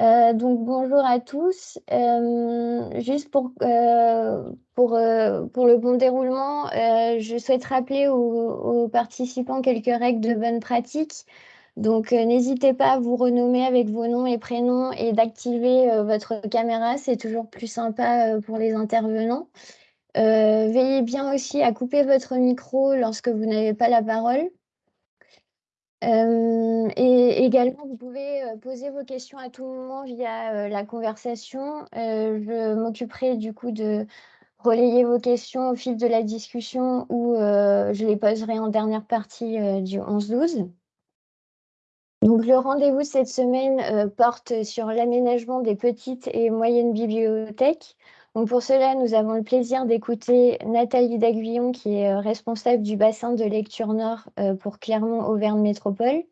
Euh, donc bonjour à tous. Euh, juste pour, euh, pour, le bon déroulement, je souhaite rappeler aux, aux participants quelques règles de bonne pratique. Donc n'hésitez pas à vous renommer avec vos noms et prénoms et d'activer votre caméra, c'est toujours plus sympa pour les intervenants. Veillez bien aussi à couper votre micro lorsque vous n'avez pas la parole. Euh, et également, vous pouvez euh, poser vos questions à tout moment via euh, la conversation. Je m'occuperai du coup de relayer vos questions au fil de la discussion ou je les poserai en dernière partie du 11-12. Donc le rendez-vous cette semaine porte sur l'aménagement des petites et moyennes bibliothèques. Donc pour cela, nous avons le plaisir d'écouter Nathalie Daguillon, qui est euh, responsable du bassin de lecture Nord euh, pour Clermont-Auvergne Métropole,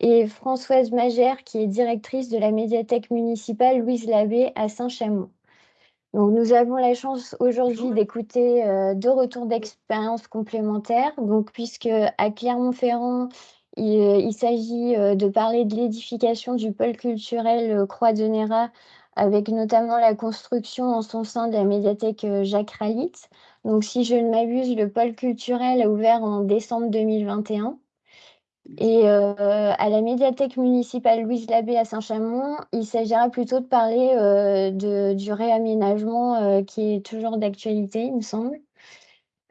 et Françoise Magère, qui est directrice de la médiathèque municipale Louise Labbé à Saint-Chamond. Donc nous avons la chance aujourd'hui d'écouter euh, deux retours d'expérience complémentaires. Donc puisque à Clermont-Ferrand, il, il s'agit de parler de l'édification du pôle culturel Croix de Néra avec notamment la construction en son sein de la médiathèque euh, Jacques Ralit. Donc, si je ne m'abuse, le pôle culturel a ouvert en décembre 2021. Et euh, à la médiathèque municipale Louise Labbé à Saint-Chamond, il s'agira plutôt de parler euh, de, du réaménagement qui est toujours d'actualité, il me semble.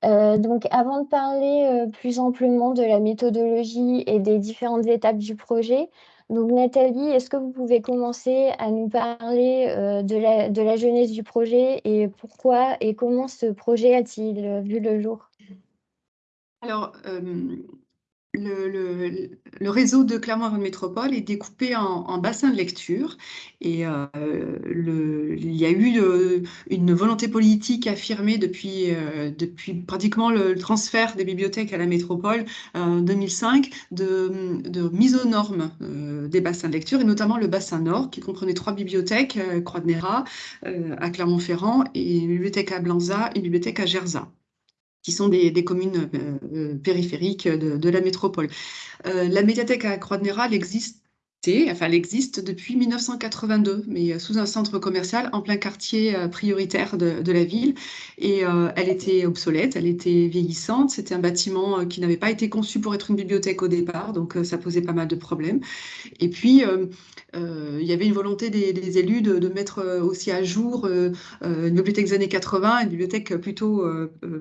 Donc, avant de parler plus amplement de la méthodologie et des différentes étapes du projet, donc Nathalie, est-ce que vous pouvez commencer à nous parler euh, de, la, de genèse du projet et pourquoi et comment ce projet a-t-il vu le jour? Alors, euh, le, réseau de Clermont-Ferrand Métropole est découpé en, bassins de lecture. Et euh, il y a eu euh, une volonté politique affirmée depuis, euh, pratiquement le, transfert des bibliothèques à la métropole en 2005 de, mise aux normes des bassins de lecture et notamment le bassin nord qui comprenait trois bibliothèques, Croix de Néra à Clermont-Ferrand et une bibliothèque à Blanza et une bibliothèque à Gerza qui sont des, communes euh, périphériques de, la métropole. Euh, la médiathèque à Croix-de-Néra, elle existe Enfin, elle existe depuis 1982, mais sous un centre commercial en plein quartier euh, prioritaire de, la ville. Et euh, elle était obsolète, elle était vieillissante. C'était un bâtiment qui n'avait pas été conçu pour être une bibliothèque au départ, donc ça posait pas mal de problèmes. Et puis, euh, il y avait une volonté des, élus de, mettre aussi à jour une bibliothèque des années 80, une bibliothèque plutôt,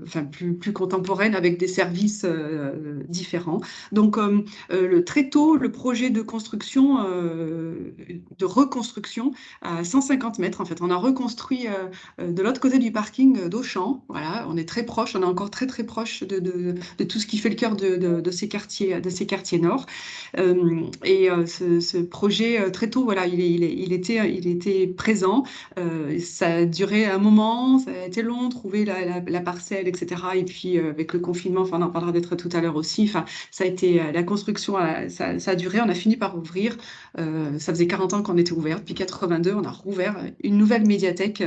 enfin, plus, contemporaine avec des services différents. Donc, très tôt, le projet de construction euh, de reconstruction à 150 mètres. En fait, on a reconstruit euh, de l'autre côté du parking d'Auchan. Voilà, on est très proche, on est encore très très proche de, tout ce qui fait le cœur de, ces quartiers, de ces quartiers nord. Euh, et ce, ce, projet très tôt, voilà, il, était, présent. ça a duré un moment, ça a été long, trouver la, parcelle, etc. Et puis avec le confinement, enfin, on en parlera d'être tout à l'heure aussi. Enfin, ça a été la construction, ça, a duré. On a fini par ouvrir euh, ça faisait 40 ans qu'on était ouvert. Depuis 82, on a rouvert une nouvelle médiathèque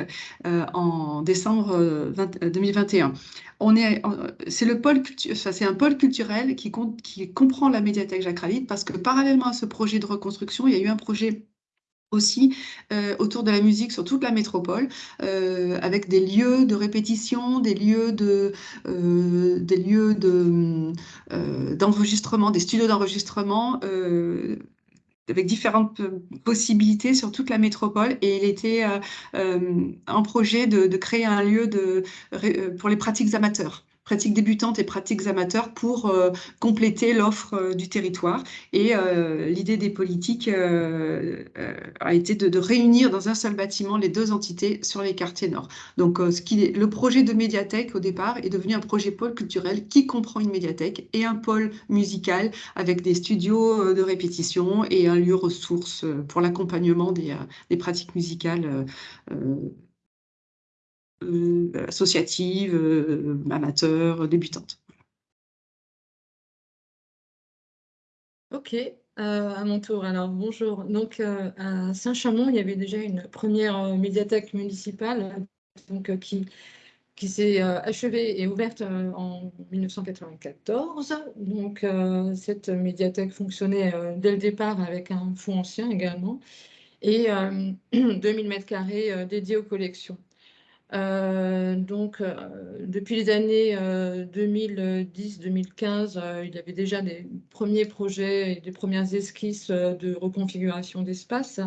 euh, en décembre 20, 2021. C'est le pôle, c'est un pôle culturel qui, compte, qui comprend la médiathèque Jacques parce que parallèlement à ce projet de reconstruction, il y a eu un projet aussi euh, autour de la musique sur toute la métropole, euh, avec des lieux de répétition, des lieux de, euh, des lieux de d'enregistrement, des studios d'enregistrement avec différentes possibilités sur toute la métropole et il était euh, euh, un projet de, créer un lieu euh, pour les pratiques amateurs pratiques débutantes et pratiques amateurs pour euh, compléter l'offre euh, du territoire. Et euh, l'idée des politiques a été de, réunir dans un seul bâtiment les deux entités sur les quartiers nord. Donc le projet de médiathèque au départ est devenu un projet pôle culturel qui comprend une médiathèque et un pôle musical avec des studios de répétition et un lieu ressource pour l'accompagnement des, pratiques musicales associative, euh, amateur, débutante. Ok, euh, à mon tour. Alors bonjour. Donc à Saint-Chamond, il y avait déjà une première médiathèque municipale donc, qui, qui s'est achevée et ouverte en 1994. Donc cette médiathèque fonctionnait dès le départ avec un fonds ancien également. et 2000 mètres carrés dédiés aux collections. Donc, depuis les années 2010-2015, il y avait déjà des premiers projets et des premières esquisses de reconfiguration d'espace.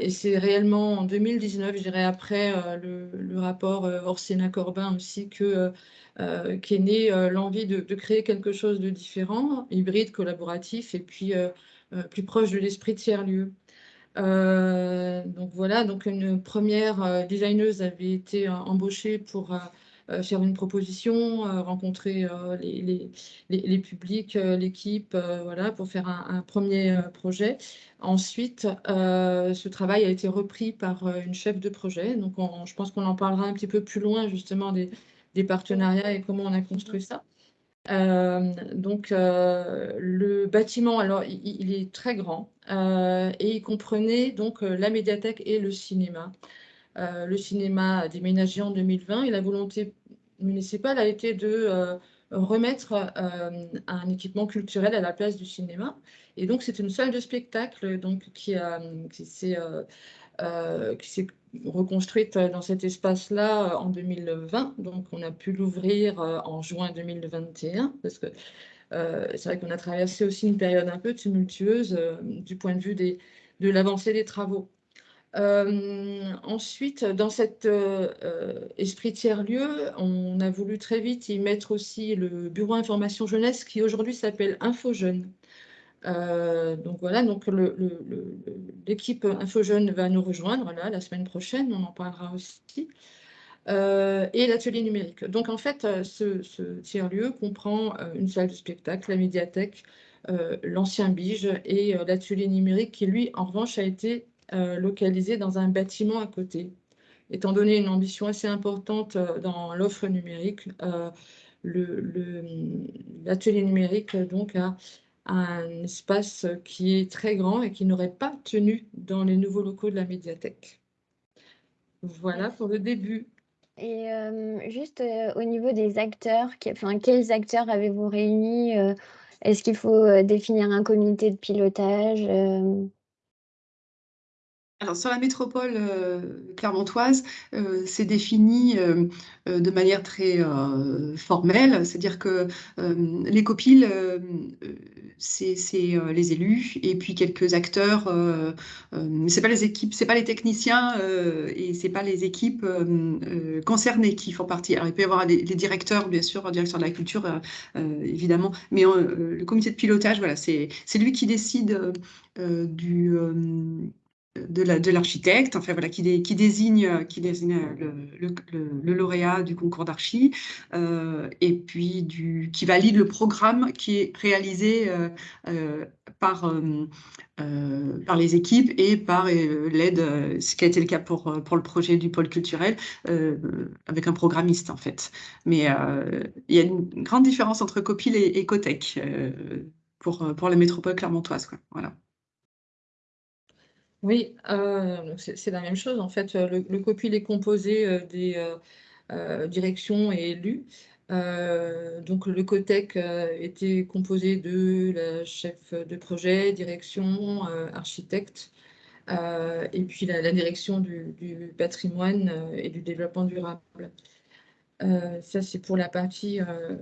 et c'est réellement en 2019, je dirais après le, rapport Orsena-Corbin aussi, que euh, qui est née euh, l'envie de, créer quelque chose de différent, hybride, collaboratif, et puis euh, plus proche de l'esprit de tiers-lieu. Donc voilà, donc une première designeuse avait été embauchée pour faire une proposition, rencontrer les, les, publics, l'équipe, voilà, pour faire un, premier projet. Ensuite, ce travail a été repris par une chef de projet. Donc, je pense qu'on en parlera un petit peu plus loin, justement, des, des partenariats et comment on a construit ça. Euh, donc, euh, le bâtiment, alors, il, est très grand euh, et il comprenait donc la médiathèque et le cinéma. le cinéma a déménagé en 2020 et la volonté municipale a été de remettre un équipement culturel à la place du cinéma. Et donc, c'est une salle de spectacle donc, qui, qui s'est reconstruite dans cet espace-là euh, en 2020. Donc, on a pu l'ouvrir euh, en juin 2021 parce que euh, c'est vrai qu'on a traversé aussi une période un peu tumultueuse du point de vue de l'avancée des travaux. ensuite, dans cet esprit tiers-lieu, on a voulu très vite y mettre aussi le bureau information jeunesse qui aujourd'hui s'appelle InfoJeune. Euh, donc voilà, donc l'équipe InfoJeune va nous rejoindre là, la semaine prochaine, on en parlera aussi. Euh, et l'atelier numérique. Donc en fait, euh, ce, tiers-lieu comprend une salle de spectacle, la médiathèque, l'ancien Bige et l'atelier numérique qui, lui, en revanche, a été localisé dans un bâtiment à côté. Étant donné une ambition assez importante dans l'offre numérique, l'atelier numérique donc a un espace qui est très grand et qui n'aurait pas tenu dans les nouveaux locaux de la médiathèque. Voilà pour le début. Et euh, juste euh, au niveau des acteurs, enfin, quels acteurs avez-vous réunis euh, Est-ce qu'il faut définir un comité de pilotage alors, sur la métropole euh, clermontoise, euh, c'est défini euh, de manière très formelle, c'est-à-dire que les copiles, c'est les élus et puis quelques acteurs, c'est pas les équipes, c'est pas les techniciens et c'est pas les équipes concernées qui font partie. Alors, il peut y avoir les, directeurs, bien sûr, directeur de la culture, évidemment, mais le comité de pilotage, voilà, c'est lui qui décide du de l'architecte, enfin voilà, qui, désigne, qui désigne le, lauréat du concours d'archi, euh, et puis qui valide le programme qui est réalisé euh, euh, par, par les équipes et par l'aide, ce qui a été le cas pour, pour le projet du pôle culturel, avec un programmiste en fait. Mais il y a une grande différence entre Copil et, et Cotec pour, pour la métropole clermontoise. Quoi. Voilà. Oui, euh, c'est la même chose. En fait, le, le copil est composé euh, des euh, directions et élus. donc, le COTEC était composé de la chef de projet, direction, architecte, et puis la, direction du patrimoine et du développement durable. Euh, ça, c'est pour la partie euh.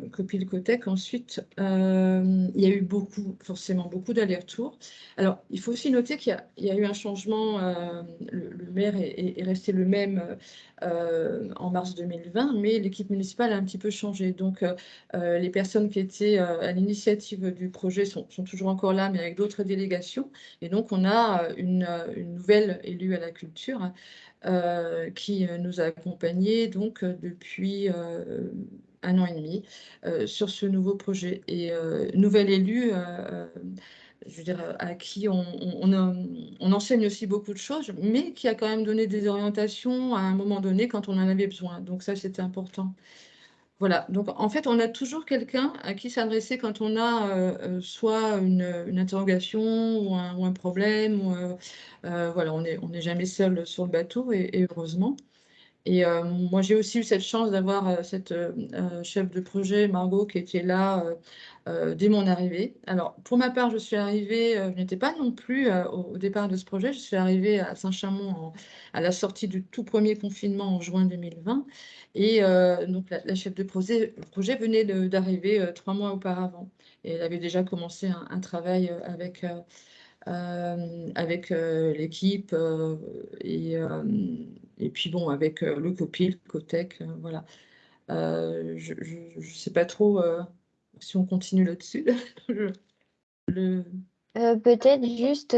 Ensuite, euh, il y a eu beaucoup, forcément beaucoup d'allers-retours. Alors, il faut aussi noter qu'il y, a eu un changement. Euh, le, maire est, resté le même en mars 2020, mais l'équipe municipale a un petit peu changé. Donc, les personnes qui étaient à l'initiative du projet sont, toujours encore là, mais avec d'autres délégations. Et donc, on a une nouvelle élue à la culture euh, qui euh, nous a accompagnés donc euh, depuis un an et demi sur ce nouveau projet. Et nouvel élu, je veux dire, à qui on, enseigne aussi beaucoup de choses, mais qui a quand même donné des orientations à un moment donné quand on en avait besoin. Donc ça, c'était important. Voilà, donc en fait, on a toujours quelqu'un à qui s'adresser quand on a euh, euh, soit une, interrogation ou un, problème. Euh, voilà, on n'est jamais seul sur le bateau, et, heureusement. Et moi, j'ai aussi eu cette chance d'avoir cette chef de projet, Margot, qui était là dès mon arrivée. Alors, pour ma part, je suis arrivée, je n'étais pas non plus au, départ de ce projet, je suis arrivée à Saint-Chamond à la sortie du tout premier confinement en juin 2020. Et donc, la, chef de projet, projet venait d'arriver trois mois auparavant. Et elle avait déjà commencé un, travail avec, avec l'équipe et, et puis bon, avec le COPIL, COTEC, voilà. je ne sais pas trop si on continue là-dessus. le... Peut-être juste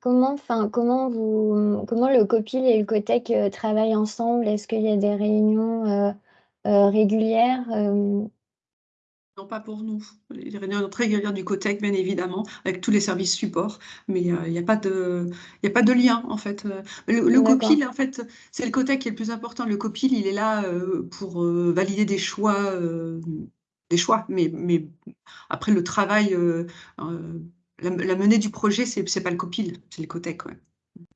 comment, enfin, comment vous, comment le COPIL et le COTEC travaillent ensemble? Est-ce qu'il y a des réunions régulières? Non, pas pour nous. Les réunions très régulières du COTEC, bien évidemment, avec tous les services supports, mais il n'y a pas de, a pas de lien en fait. Le, COPIL, en fait, c'est le COTEC qui est le plus important. Le COPIL, il est là pour valider des choix, des choix, mais, mais après le travail, la, menée du projet, c'est n'est pas le COPIL, c'est le COTEC.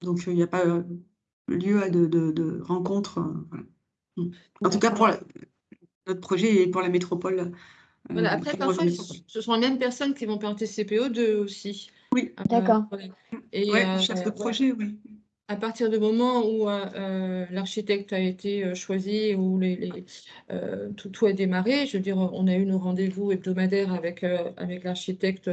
Donc il n'y a pas lieu à de, de, rencontres. Mmh. En tout cas, pour notre projet et pour la métropole. Voilà, après, parfois, ce sont les mêmes personnes qui vont aux deux aussi. Oui, euh, d'accord. Et euh, chef de projet, oui. À partir du moment où euh, l'architecte a été choisi, où les, tout, tout, a démarré, je veux dire, on a eu nos rendez-vous hebdomadaires avec, avec l'architecte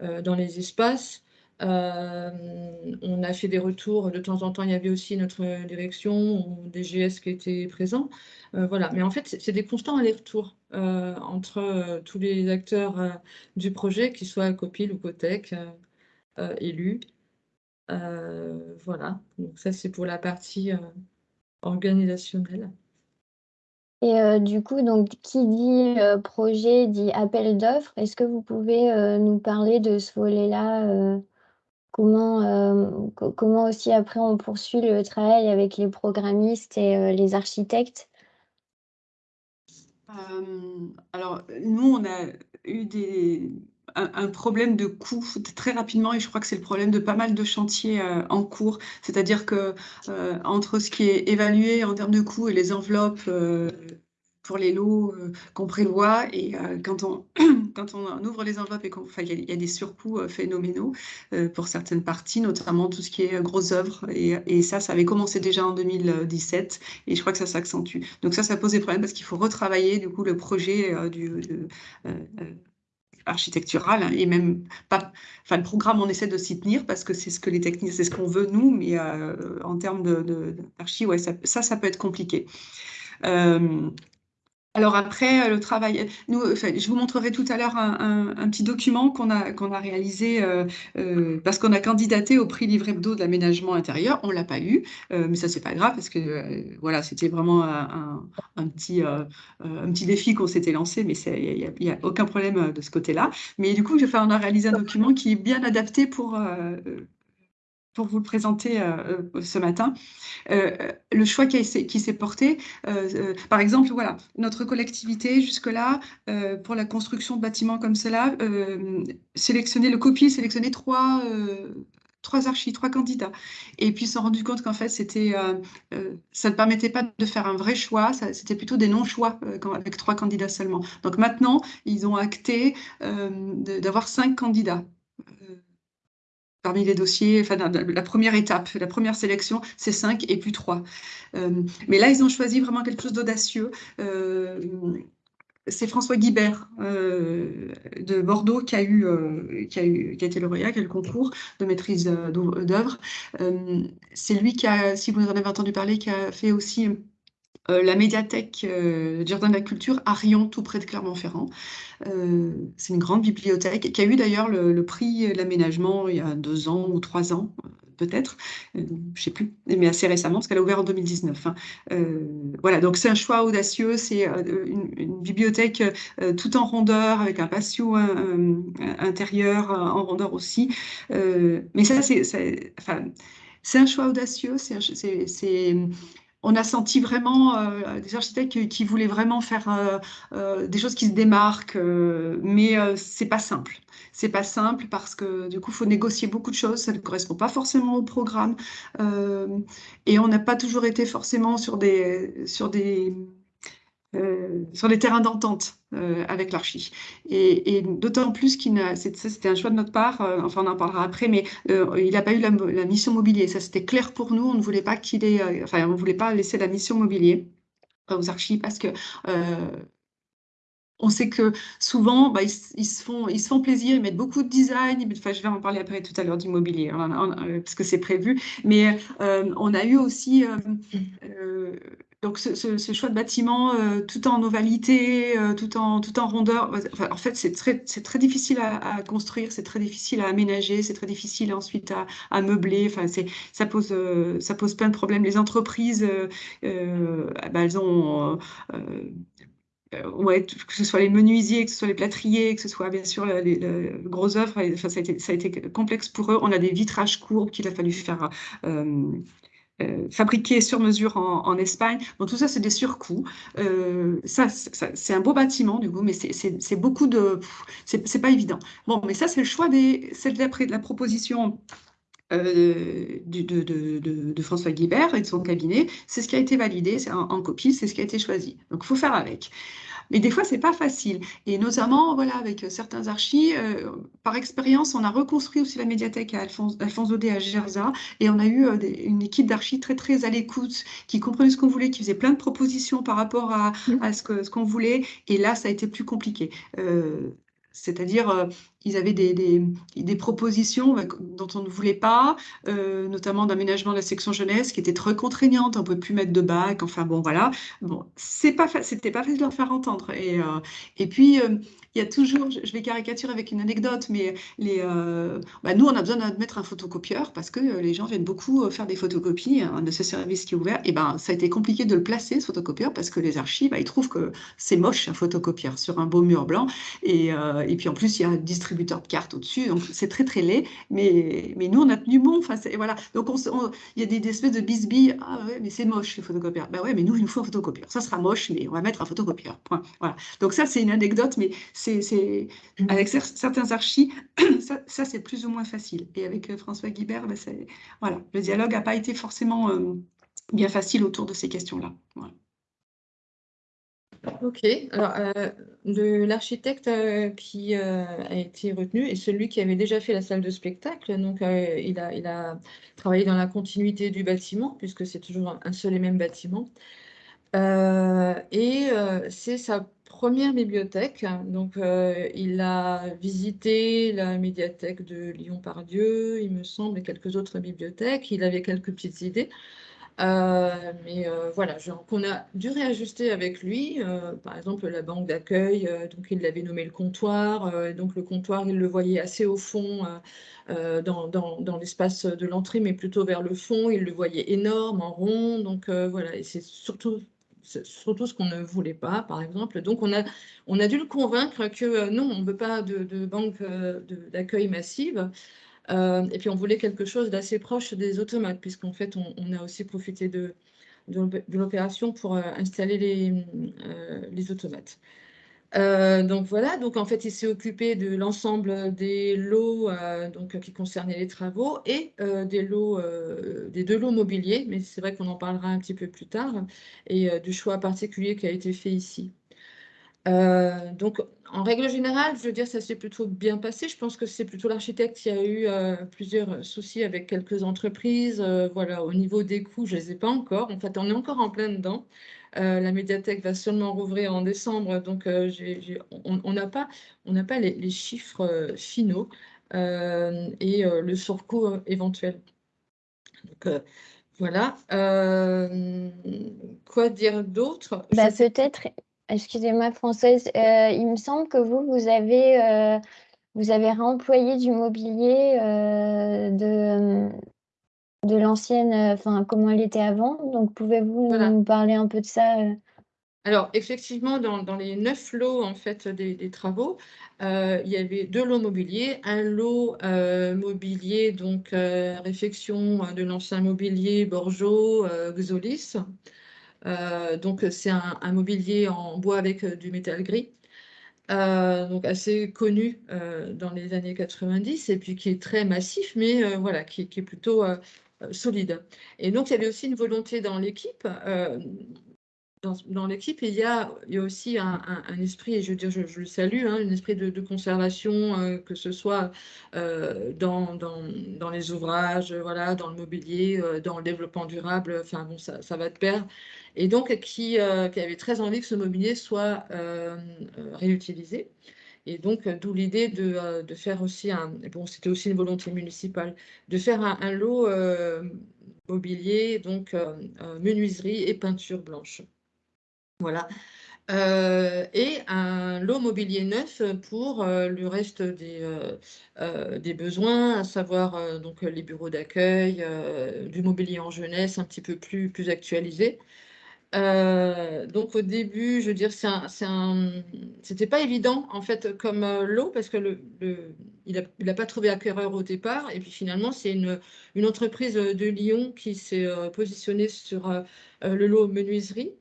dans les espaces. on a fait des retours, de temps en temps, il y avait aussi notre direction ou des GS qui étaient présents. voilà, mais en fait, c'est des constants allers-retours. Euh, entre euh, tous les acteurs euh, du projet, qu'ils soient COPIL ou COTEC, élus. voilà, donc ça c'est pour la partie organisationnelle. Et du coup, donc, qui dit projet dit appel d'offres. Est-ce que vous pouvez nous parler de ce volet-là comment, comment aussi après on poursuit le travail avec les programmistes et les architectes? Euh, alors, nous, on a eu des, un, problème de coût très rapidement et je crois que c'est le problème de pas mal de chantiers euh, en cours. C'est-à-dire que euh, entre ce qui est évalué en termes de coûts et les enveloppes pour les lots qu'on prévoit. Et quand, on, quand on ouvre les enveloppes et il y, a des surcoûts phénoménaux pour certaines parties, notamment tout ce qui est grosses œuvres. Et, ça, ça avait commencé déjà en 2017 et je crois que ça s'accentue. Donc ça, ça pose des problèmes parce qu'il faut retravailler du coup le projet du, architectural hein, et même pas enfin le programme on essaie de s'y tenir parce que c'est ce que les techniques c'est ce qu'on veut nous mais en termes de, d'archi ouais ça, ça, peut être compliqué euh, alors après, euh, le travail, nous, je vous montrerai tout à l'heure un, petit document qu'on a, a réalisé euh, euh, parce qu'on a candidaté au prix livre hebdo de l'aménagement intérieur. On ne l'a pas eu, mais ça, c'est pas grave parce que voilà, c'était vraiment un, petit, un petit défi qu'on s'était lancé, mais il n'y a, aucun problème de ce côté-là. Mais du coup, on a réalisé un document qui est bien adapté pour, pour vous le présenter euh, euh, ce matin. Euh, le choix qui, s'est porté, par exemple, voilà, notre collectivité jusque-là, pour la construction de bâtiments comme cela, sélectionner le copier, sélectionner trois, trois archis, trois candidats. Et puis, ils se sont rendus compte qu'en fait, c'était, ça ne permettait pas de faire un vrai choix, c'était plutôt des non-choix avec trois candidats seulement. Donc maintenant, ils ont acté d'avoir cinq candidats parmi les dossiers, enfin, la première étape, la première sélection, c'est 5 et plus 3. Euh, mais là, ils ont choisi vraiment quelque chose d'audacieux. Euh, c'est François Guibert euh, de Bordeaux qui a, eu, qui, a été lauréat, qui a eu le concours de maîtrise d'œuvre. c'est lui qui a, si vous en avez entendu parler, qui a fait aussi euh, la médiathèque euh, Jardin de la Culture à Rion, tout près de Clermont-Ferrand. Euh, c'est une grande bibliothèque qui a eu d'ailleurs le, prix de l'aménagement il y a deux ans ou trois ans, peut-être, je ne sais plus, mais assez récemment, parce qu'elle a ouvert en 2019. Hein. voilà, donc c'est un choix audacieux, c'est une, bibliothèque tout en rondeur, avec un patio intérieur en rondeur aussi. mais ça, c'est enfin, un choix audacieux, c'est on a senti vraiment euh, des architectes qui, voulaient vraiment faire euh, euh, des choses qui se démarquent, mais c'est pas simple. C'est pas simple parce que du coup, il faut négocier beaucoup de choses. Ça ne correspond pas forcément au programme, et on n'a pas toujours été forcément sur des sur des euh, sur les terrains d'entente euh, avec l'archi. Et, d'autant plus qu'il c'était un choix de notre part, euh, enfin on en parlera après, mais il n'a pas eu la, mission mobilier. Ça c'était clair pour nous, on ne voulait pas qu'il ait, enfin on voulait pas laisser la mission mobilier aux archis parce que on sait que souvent, bah, ils, se font, ils se font plaisir, ils mettent beaucoup de design. Enfin, je vais en parler après tout à l'heure d'immobilier, hein, parce que c'est prévu. Mais on a eu aussi donc ce, choix de bâtiment euh, tout en ovalité, euh, tout, en, tout en rondeur, en fait c'est très, très difficile à, construire, c'est très difficile à aménager, c'est très difficile ensuite à, meubler, enfin, ça, pose, euh, ça pose plein de problèmes. Les entreprises, bah, elles ont... Que ce soit les menuisiers, que ce soit les plâtriers, que ce soit bien sûr les, grosses œuvres, enfin, ça, a été, ça, a été, complexe pour eux. On a des vitrages courbes qu'il a fallu faire fabriqué sur mesure en, Espagne. Bon, tout ça, c'est des surcoûts. Euh, ça, c'est un beau bâtiment, du coup, mais c'est beaucoup de... C'est pas évident. Bon, mais ça, c'est le choix des... C'est de, de la proposition euh, de, François Guibert et de son cabinet. C'est ce qui a été validé, en, en, copie, c'est ce qui a été choisi. Donc, il faut faire avec. Mais des fois, c'est pas facile. Et notamment, voilà, avec certains archis, euh, par expérience, on a reconstruit aussi la médiathèque à Alphonse, Alphonse Audet à Gerza, et on a eu euh, une équipe d'archis très, très à l'écoute, qui comprenait ce qu'on voulait, qui faisait plein de propositions par rapport à, mmh. à ce qu'on ce voulait. Et là, ça a été plus compliqué. Euh, c'est-à-dire, euh, ils avaient des, des, propositions euh, dont on ne voulait pas, euh, notamment d'aménagement de la section jeunesse qui était très contraignante, on ne pouvait plus mettre de bac, enfin bon, voilà. Bon, c'est pas, c'était pas facile de leur faire entendre. Et, et puis, il y a toujours, je vais caricaturer avec une anecdote, mais les, euh, bah, nous, on a besoin de mettre un photocopieur parce que euh, les gens viennent beaucoup euh, faire des photocopies hein, de ce service qui est ouvert. Et ben, ça a été compliqué de le placer, ce photocopieur, parce que les archives, bah, ils trouvent que c'est moche un photocopieur sur un beau mur blanc. Et, et puis en plus, il y a un distributeur de cartes au-dessus, donc c'est très très laid. Mais, mais nous, on a tenu bon. Enfin, voilà. Donc il y a des, espèces de bisbilles. Ah ouais, mais c'est moche le photocopieur. Bah ouais, mais nous, il nous faut un photocopieur. Ça sera moche, mais on va mettre un photocopieur. Point. Voilà. Donc ça, c'est une anecdote, mais c'est, avec certains archis, ça, c'est plus ou moins facile. Et avec euh, François Guibert, ben, voilà, le dialogue n'a pas été forcément euh, bien facile autour de ces questions-là. Ok, alors euh, l'architecte qui a été retenu est celui qui avait déjà fait la salle de spectacle, donc il, a, il a travaillé dans la continuité du bâtiment, puisque c'est toujours un seul et même bâtiment. et c'est sa première bibliothèque. Donc, euh, il a visité la médiathèque de Lyon-Pardieu, il me semble, et quelques autres bibliothèques. Il avait quelques petites idées. Euh, mais euh, voilà, qu'on a dû réajuster avec lui. par exemple, la banque d'accueil, donc il l'avait nommé le comptoir. donc, le comptoir, il le voyait assez au fond. dans, l'espace de l'entrée, mais plutôt vers le fond. Il le voyait énorme, en rond. Donc voilà, et c'est surtout surtout ce qu'on ne voulait pas, par exemple. Donc, on a, on a dû le convaincre que euh, non, on ne veut pas de, banque euh, d'accueil massive. Euh, et puis, on voulait quelque chose d'assez proche des automates, puisqu'en fait, on, a aussi profité de, l'opération pour installer les, les automates. Euh, donc voilà, donc en fait, il s'est occupé de l'ensemble des lots euh, donc, qui concernaient les travaux et euh, des lots, des deux lots mobiliers, mais c'est vrai qu'on en parlera un petit peu plus tard, et du choix particulier qui a été fait ici. donc, en règle générale, je veux dire, ça s'est plutôt bien passé. Je pense que c'est plutôt l'architecte qui a eu plusieurs soucis avec quelques entreprises. voilà, au niveau des coûts, je ne les ai pas encore. En fait, on est encore en plein dedans. Euh, la médiathèque va seulement rouvrir en décembre, donc euh, on n'a pas, pas les, chiffres euh, finaux et le surcoût éventuel. Donc, voilà. quoi dire d'autre? Bah, Peut-être, excusez-moi Française, il me semble que vous, vous avez, vous avez réemployé du mobilier de, de l'ancienne, euh, enfin comment elle était avant. Donc pouvez-vous nous parler un peu de ça euh? Alors, effectivement, dans, les neuf lots en fait, des, travaux, euh, il y avait deux lots mobiliers. Un lot euh, mobilier, donc euh, réfection de l'ancien mobilier Borjo, Xolis. Donc, c'est un, mobilier en bois avec du métal gris. donc assez connu dans les années 90 et puis qui est très massif, mais voilà, qui, est plutôt solide. Et donc, il y avait aussi une volonté dans l'équipe dans, l'équipe, il, y a, aussi un, esprit, et je veux dire, je, le salue, hein, un esprit de, conservation, euh, que ce soit euh, dans, les ouvrages, voilà, dans le mobilier, euh, dans le développement durable, enfin bon, ça, va de pair. Et donc, qui, avait très envie que ce mobilier soit réutilisé. Et donc, d'où l'idée de, faire aussi un, bon, c'était aussi une volonté municipale, de faire un lot mobilier, donc menuiserie et peinture blanche. Voilà. Euh, et un lot mobilier neuf pour euh, le reste des, euh, des, besoins, à savoir donc les bureaux d'accueil, du mobilier en jeunesse un petit peu plus, plus actualisé. donc au début, je veux dire, c'était pas évident en fait comme lot parce que le, il n'a pas trouvé acquéreur au départ et puis finalement c'est une, une, entreprise de Lyon qui s'est positionnée sur le lot menuiserie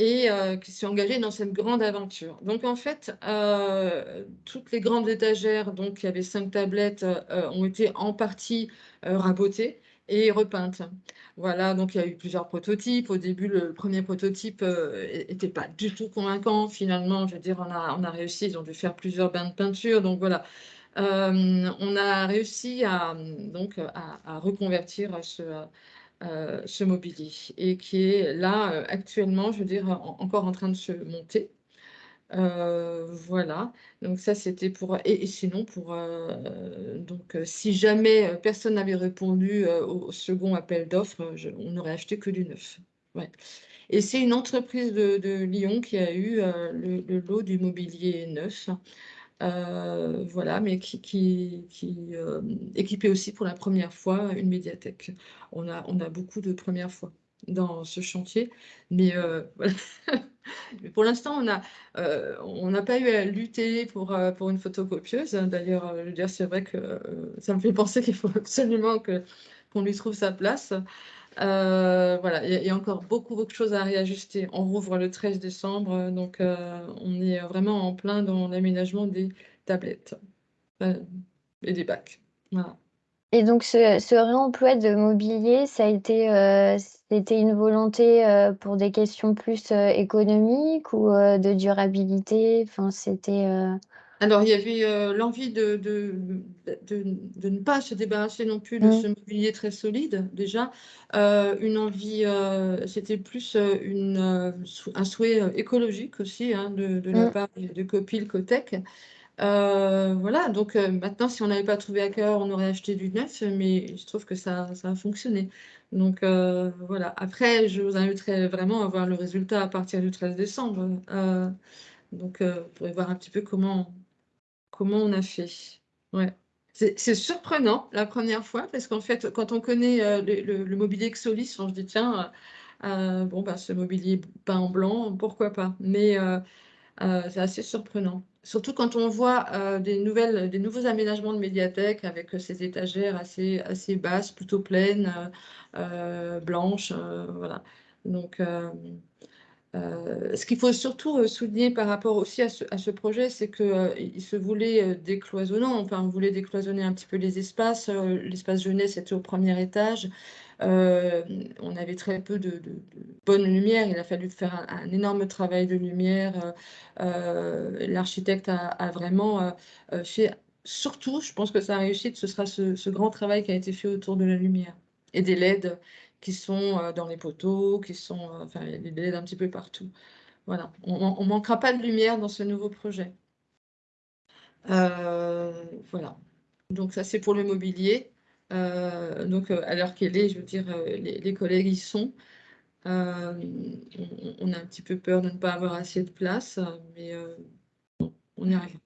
et euh, qui s'est engagé dans cette grande aventure. Donc en fait, euh, toutes les grandes étagères, donc il y avait cinq tablettes, euh, ont été en partie rabotées et repeintes. Voilà, donc il y a eu plusieurs prototypes. Au début, le premier prototype n'était pas du tout convaincant. Finalement, je veux dire, on a, on a réussi, ils ont dû faire plusieurs bains de peinture. Donc voilà, on a réussi à, donc, à reconvertir ce, euh, ce mobilier et qui est là euh, actuellement, je veux dire, encore en train de se monter. Euh, voilà, donc ça c'était pour. Et, sinon, pour. donc, si jamais personne n'avait répondu au second appel d'offres, on n'aurait acheté que du neuf. Ouais. Et c'est une entreprise de, Lyon qui a eu le, lot du mobilier neuf. Euh, voilà, mais qui, qui, euh, équipait aussi pour la première fois une médiathèque. On a, on a beaucoup de premières fois dans ce chantier, mais, euh, pour l'instant, on n'a pas eu à lutter pour, pour une photocopieuse. D'ailleurs, je c'est vrai que ça me fait penser qu'il faut absolument qu'on lui trouve sa place. Voilà, il y, a encore beaucoup, beaucoup de choses à réajuster. On rouvre le 13 décembre, donc on est vraiment en plein dans l'aménagement des tablettes et des bacs. Et donc ce, réemploi de mobilier, ça a été, une volonté pour des questions plus économiques ou de durabilité? Enfin, c'était. Alors, il y avait euh, l'envie de, de, de, ne pas se débarrasser non plus de mm. ce mobilier très solide, déjà. Euh, une envie, euh, c'était plus une, un souhait écologique aussi hein, de, la mm. part de Copil Cotec. voilà, donc maintenant, si on n'avait pas trouvé à cœur, on aurait acheté du neuf, mais je trouve que ça, ça a fonctionné. Donc voilà, après, je vous inviterai vraiment à voir le résultat à partir du 13 décembre. donc, vous pourrez voir un petit peu comment, comment on a fait? Ouais. C'est surprenant la première fois parce qu'en fait, quand on connaît euh, le, mobilier Xolis, on se dit tiens, euh, euh, bon, bah, ce mobilier peint en blanc, pourquoi pas? Mais c'est assez surprenant. Surtout quand on voit des, nouvelles, des nouveaux aménagements de médiathèque avec ces étagères assez, assez basses, plutôt pleines, blanches. voilà. Donc, euh, ce qu'il faut surtout euh, souligner par rapport aussi à ce, projet, c'est qu'il euh, se voulait décloisonnant, enfin on voulait décloisonner un petit peu les espaces. L'espace jeunesse était au premier étage. on avait très peu de, bonne lumière. Il a fallu faire un, énorme travail de lumière. L'architecte a, vraiment fait, surtout, je pense que ça a réussi, ce sera ce, ce grand travail qui a été fait autour de la lumière et des LED qui sont euh, dans les poteaux, qui sont, euh, enfin, il y a des LED un petit peu partout. Voilà, on ne manquera pas de lumière dans ce nouveau projet. Euh, voilà, donc ça c'est pour le mobilier. donc à l'heure qu'elle est, je veux dire, les, collègues y sont. on, a un petit peu peur de ne pas avoir assez de place, mais on y arrive.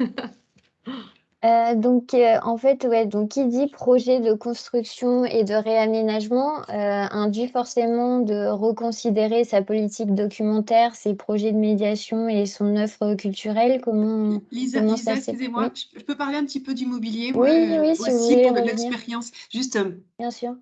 Euh, donc, euh, en fait, ouais, donc qui dit projet de construction et de réaménagement euh, induit forcément de reconsidérer sa politique documentaire, ses projets de médiation et son œuvre culturelle. Comment, Lisa, comment Lisa excusez-moi, Oui, je peux parler un petit peu d'immobilier Oui, si aussi pour de l'expérience. Juste, bien sûr.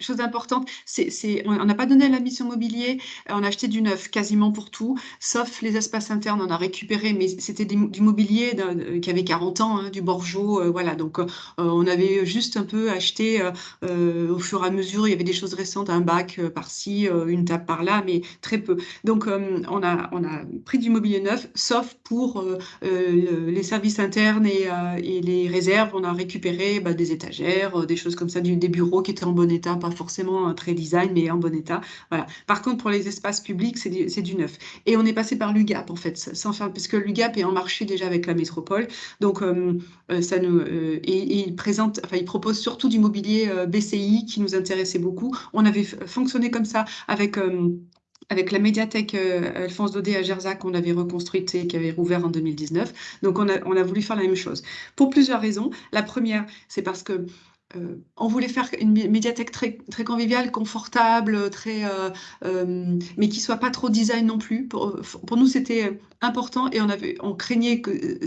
chose importante, c'est, c'est, on n'a pas donné à la mission mobilier, on a acheté du neuf quasiment pour tout, sauf les espaces internes, on a récupéré, mais c'était du mobilier qui avait 40 ans, hein, du Borjo, euh, voilà. Donc, euh, on avait juste un peu acheté euh, au fur et à mesure, il y avait des choses récentes, un bac par-ci, une table par-là, mais très peu. Donc, on a, on a pris du mobilier neuf, sauf pour le- les services internes et, les réserves, on a récupéré bah, des étagères, des choses comme ça, des bureaux qui étaient en bon état, pas forcément très design, mais en bon état. Voilà. Par contre, pour les espaces publics, c'est du, du neuf. Et on est passé par l'UGAP, en fait, sans parce que l'UGAP est en marché déjà avec la métropole. Donc, nous, euh, et, il présente, enfin, il propose surtout du mobilier euh, BCI qui nous intéressait beaucoup. On avait fonctionné comme ça avec. euh, avec la médiathèque euh, Alphonse Daudet à Gerzac qu'on avait reconstruite et qui avait rouvert en 2019. Donc on a, on a voulu faire la même chose. Pour plusieurs raisons. La première, c'est parce que euh, on voulait faire une mé- médiathèque très, conviviale, confortable, très, euh, euh, mais qui soit pas trop design non plus. Pour, nous, c'était important et on craignait que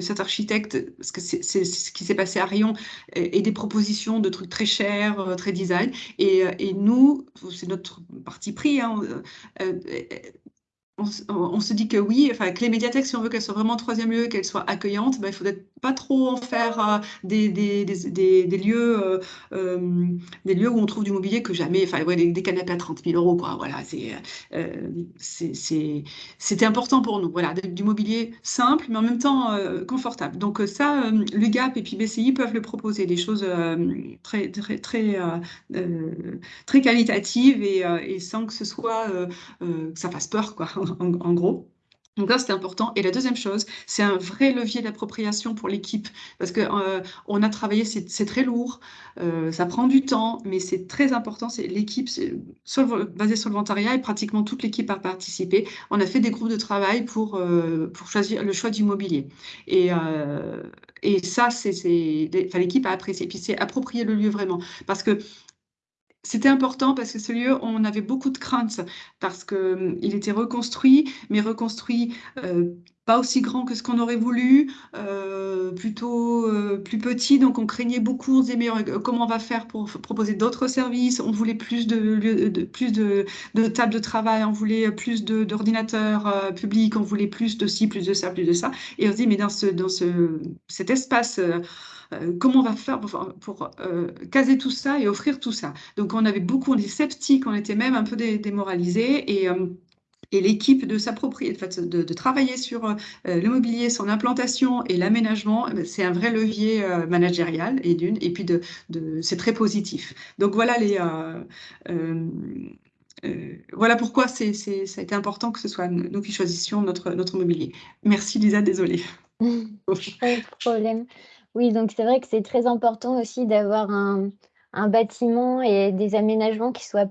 cet architecte, parce que c'est ce qui s'est passé à Rion, ait des propositions de trucs très chers, très design. Et, nous, c'est notre parti pris. hein, on, se dit que oui, enfin, que les médiathèques, si on veut qu'elles soient vraiment troisième lieu, qu'elles soient accueillantes, ben, il faudrait pas trop en faire euh, des, lieux, euh, euh, des lieux où on trouve du mobilier que jamais, enfin, des, canapés à 30 000 euros, quoi. Voilà, c'était important pour nous. Voilà, du mobilier simple, mais en même temps confortable. Donc ça, l'UGAP et puis BCI peuvent le proposer, des choses très, très, très, qualitatives et, sans que ce soit ça fasse peur, quoi, en, en gros. Donc là, c'était important. Et la deuxième chose, c'est un vrai levier d'appropriation pour l'équipe, parce que euh, on a travaillé, c'est très lourd, euh, ça prend du temps, mais c'est très important. C'est l'équipe, c'est sur le- volontariat, et pratiquement toute l'équipe a participé. On a fait des groupes de travail pour euh, choisir le choix du mobilier. Et euh, et ça, c'est l'équipe a apprécié. Puis c'est approprier le lieu vraiment, parce que c'était important parce que ce lieu, on avait beaucoup de craintes parce que hum, il était reconstruit, mais reconstruit euh, pas aussi grand que ce qu'on aurait voulu, euh, plutôt euh, plus petit. Donc on craignait beaucoup. On se disait mais comment on va faire pour proposer d'autres services? On voulait plus de, de plus de, tables de travail, on voulait plus d'ordinateurs publics, on voulait plus de ci, plus de ça, plus de ça. Et on se dit mais dans ce dans ce cet espace comment on va faire pour, euh, caser tout ça et offrir tout ça donc on avait beaucoup, on était sceptiques, on était même un peu dé- démoralisés et, euh, et l'équipe de s'approprier, de, de travailler sur euh, le mobilier, son implantation et l'aménagement, euh, c'est un vrai levier euh, managérial et d'une, et puis de, c'est très positif. Donc voilà les, euh, euh, euh, voilà pourquoi c'est, ça a été important que ce soit nous qui choisissions notre, notre mobilier. Merci Lisa, désolée. Pas de problème. Oui, donc c'est vrai que c'est très important aussi d'avoir un, un bâtiment et des aménagements qui soient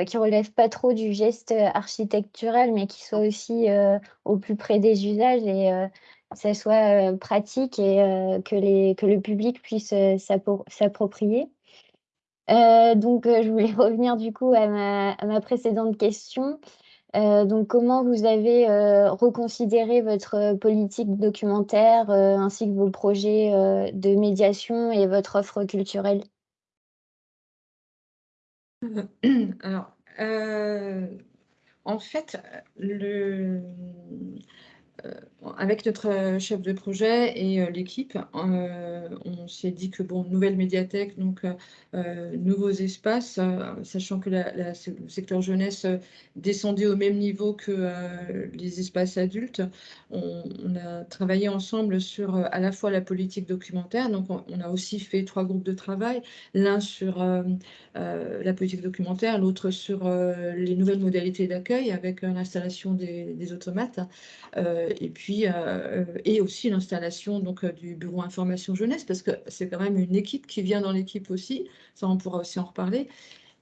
euh, relèvent pas trop du geste euh, architectural, mais qui soient aussi euh, au plus près des usages et que ça soit pratique et que les, que le public puisse s'appro- s'approprier. Donc, je voulais revenir du coup à ma précédente question. Euh, donc, comment vous avez euh, reconsidéré votre euh, politique documentaire ainsi que vos projets de médiation et votre offre culturelle? Alors, en fait, le, avec notre euh, chef de projet et euh, l'équipe, euh, on s'est dit que, bon, nouvelle médiathèque, donc euh, euh, nouveaux espaces, euh, sachant que le secteur jeunesse euh, descendait au même niveau que euh, les espaces adultes, on, a travaillé ensemble sur euh, à la fois la politique documentaire, donc on, a aussi fait trois groupes de travail, l'un sur euh, euh, la politique documentaire, l'autre sur euh, les nouvelles modalités d'accueil avec euh, l'installation des, automates, euh, et puis euh, et aussi l'installation donc euh, du bureau information jeunesse, parce que c'est quand même une équipe qui vient dans l'équipe aussi, ça on pourra aussi en reparler.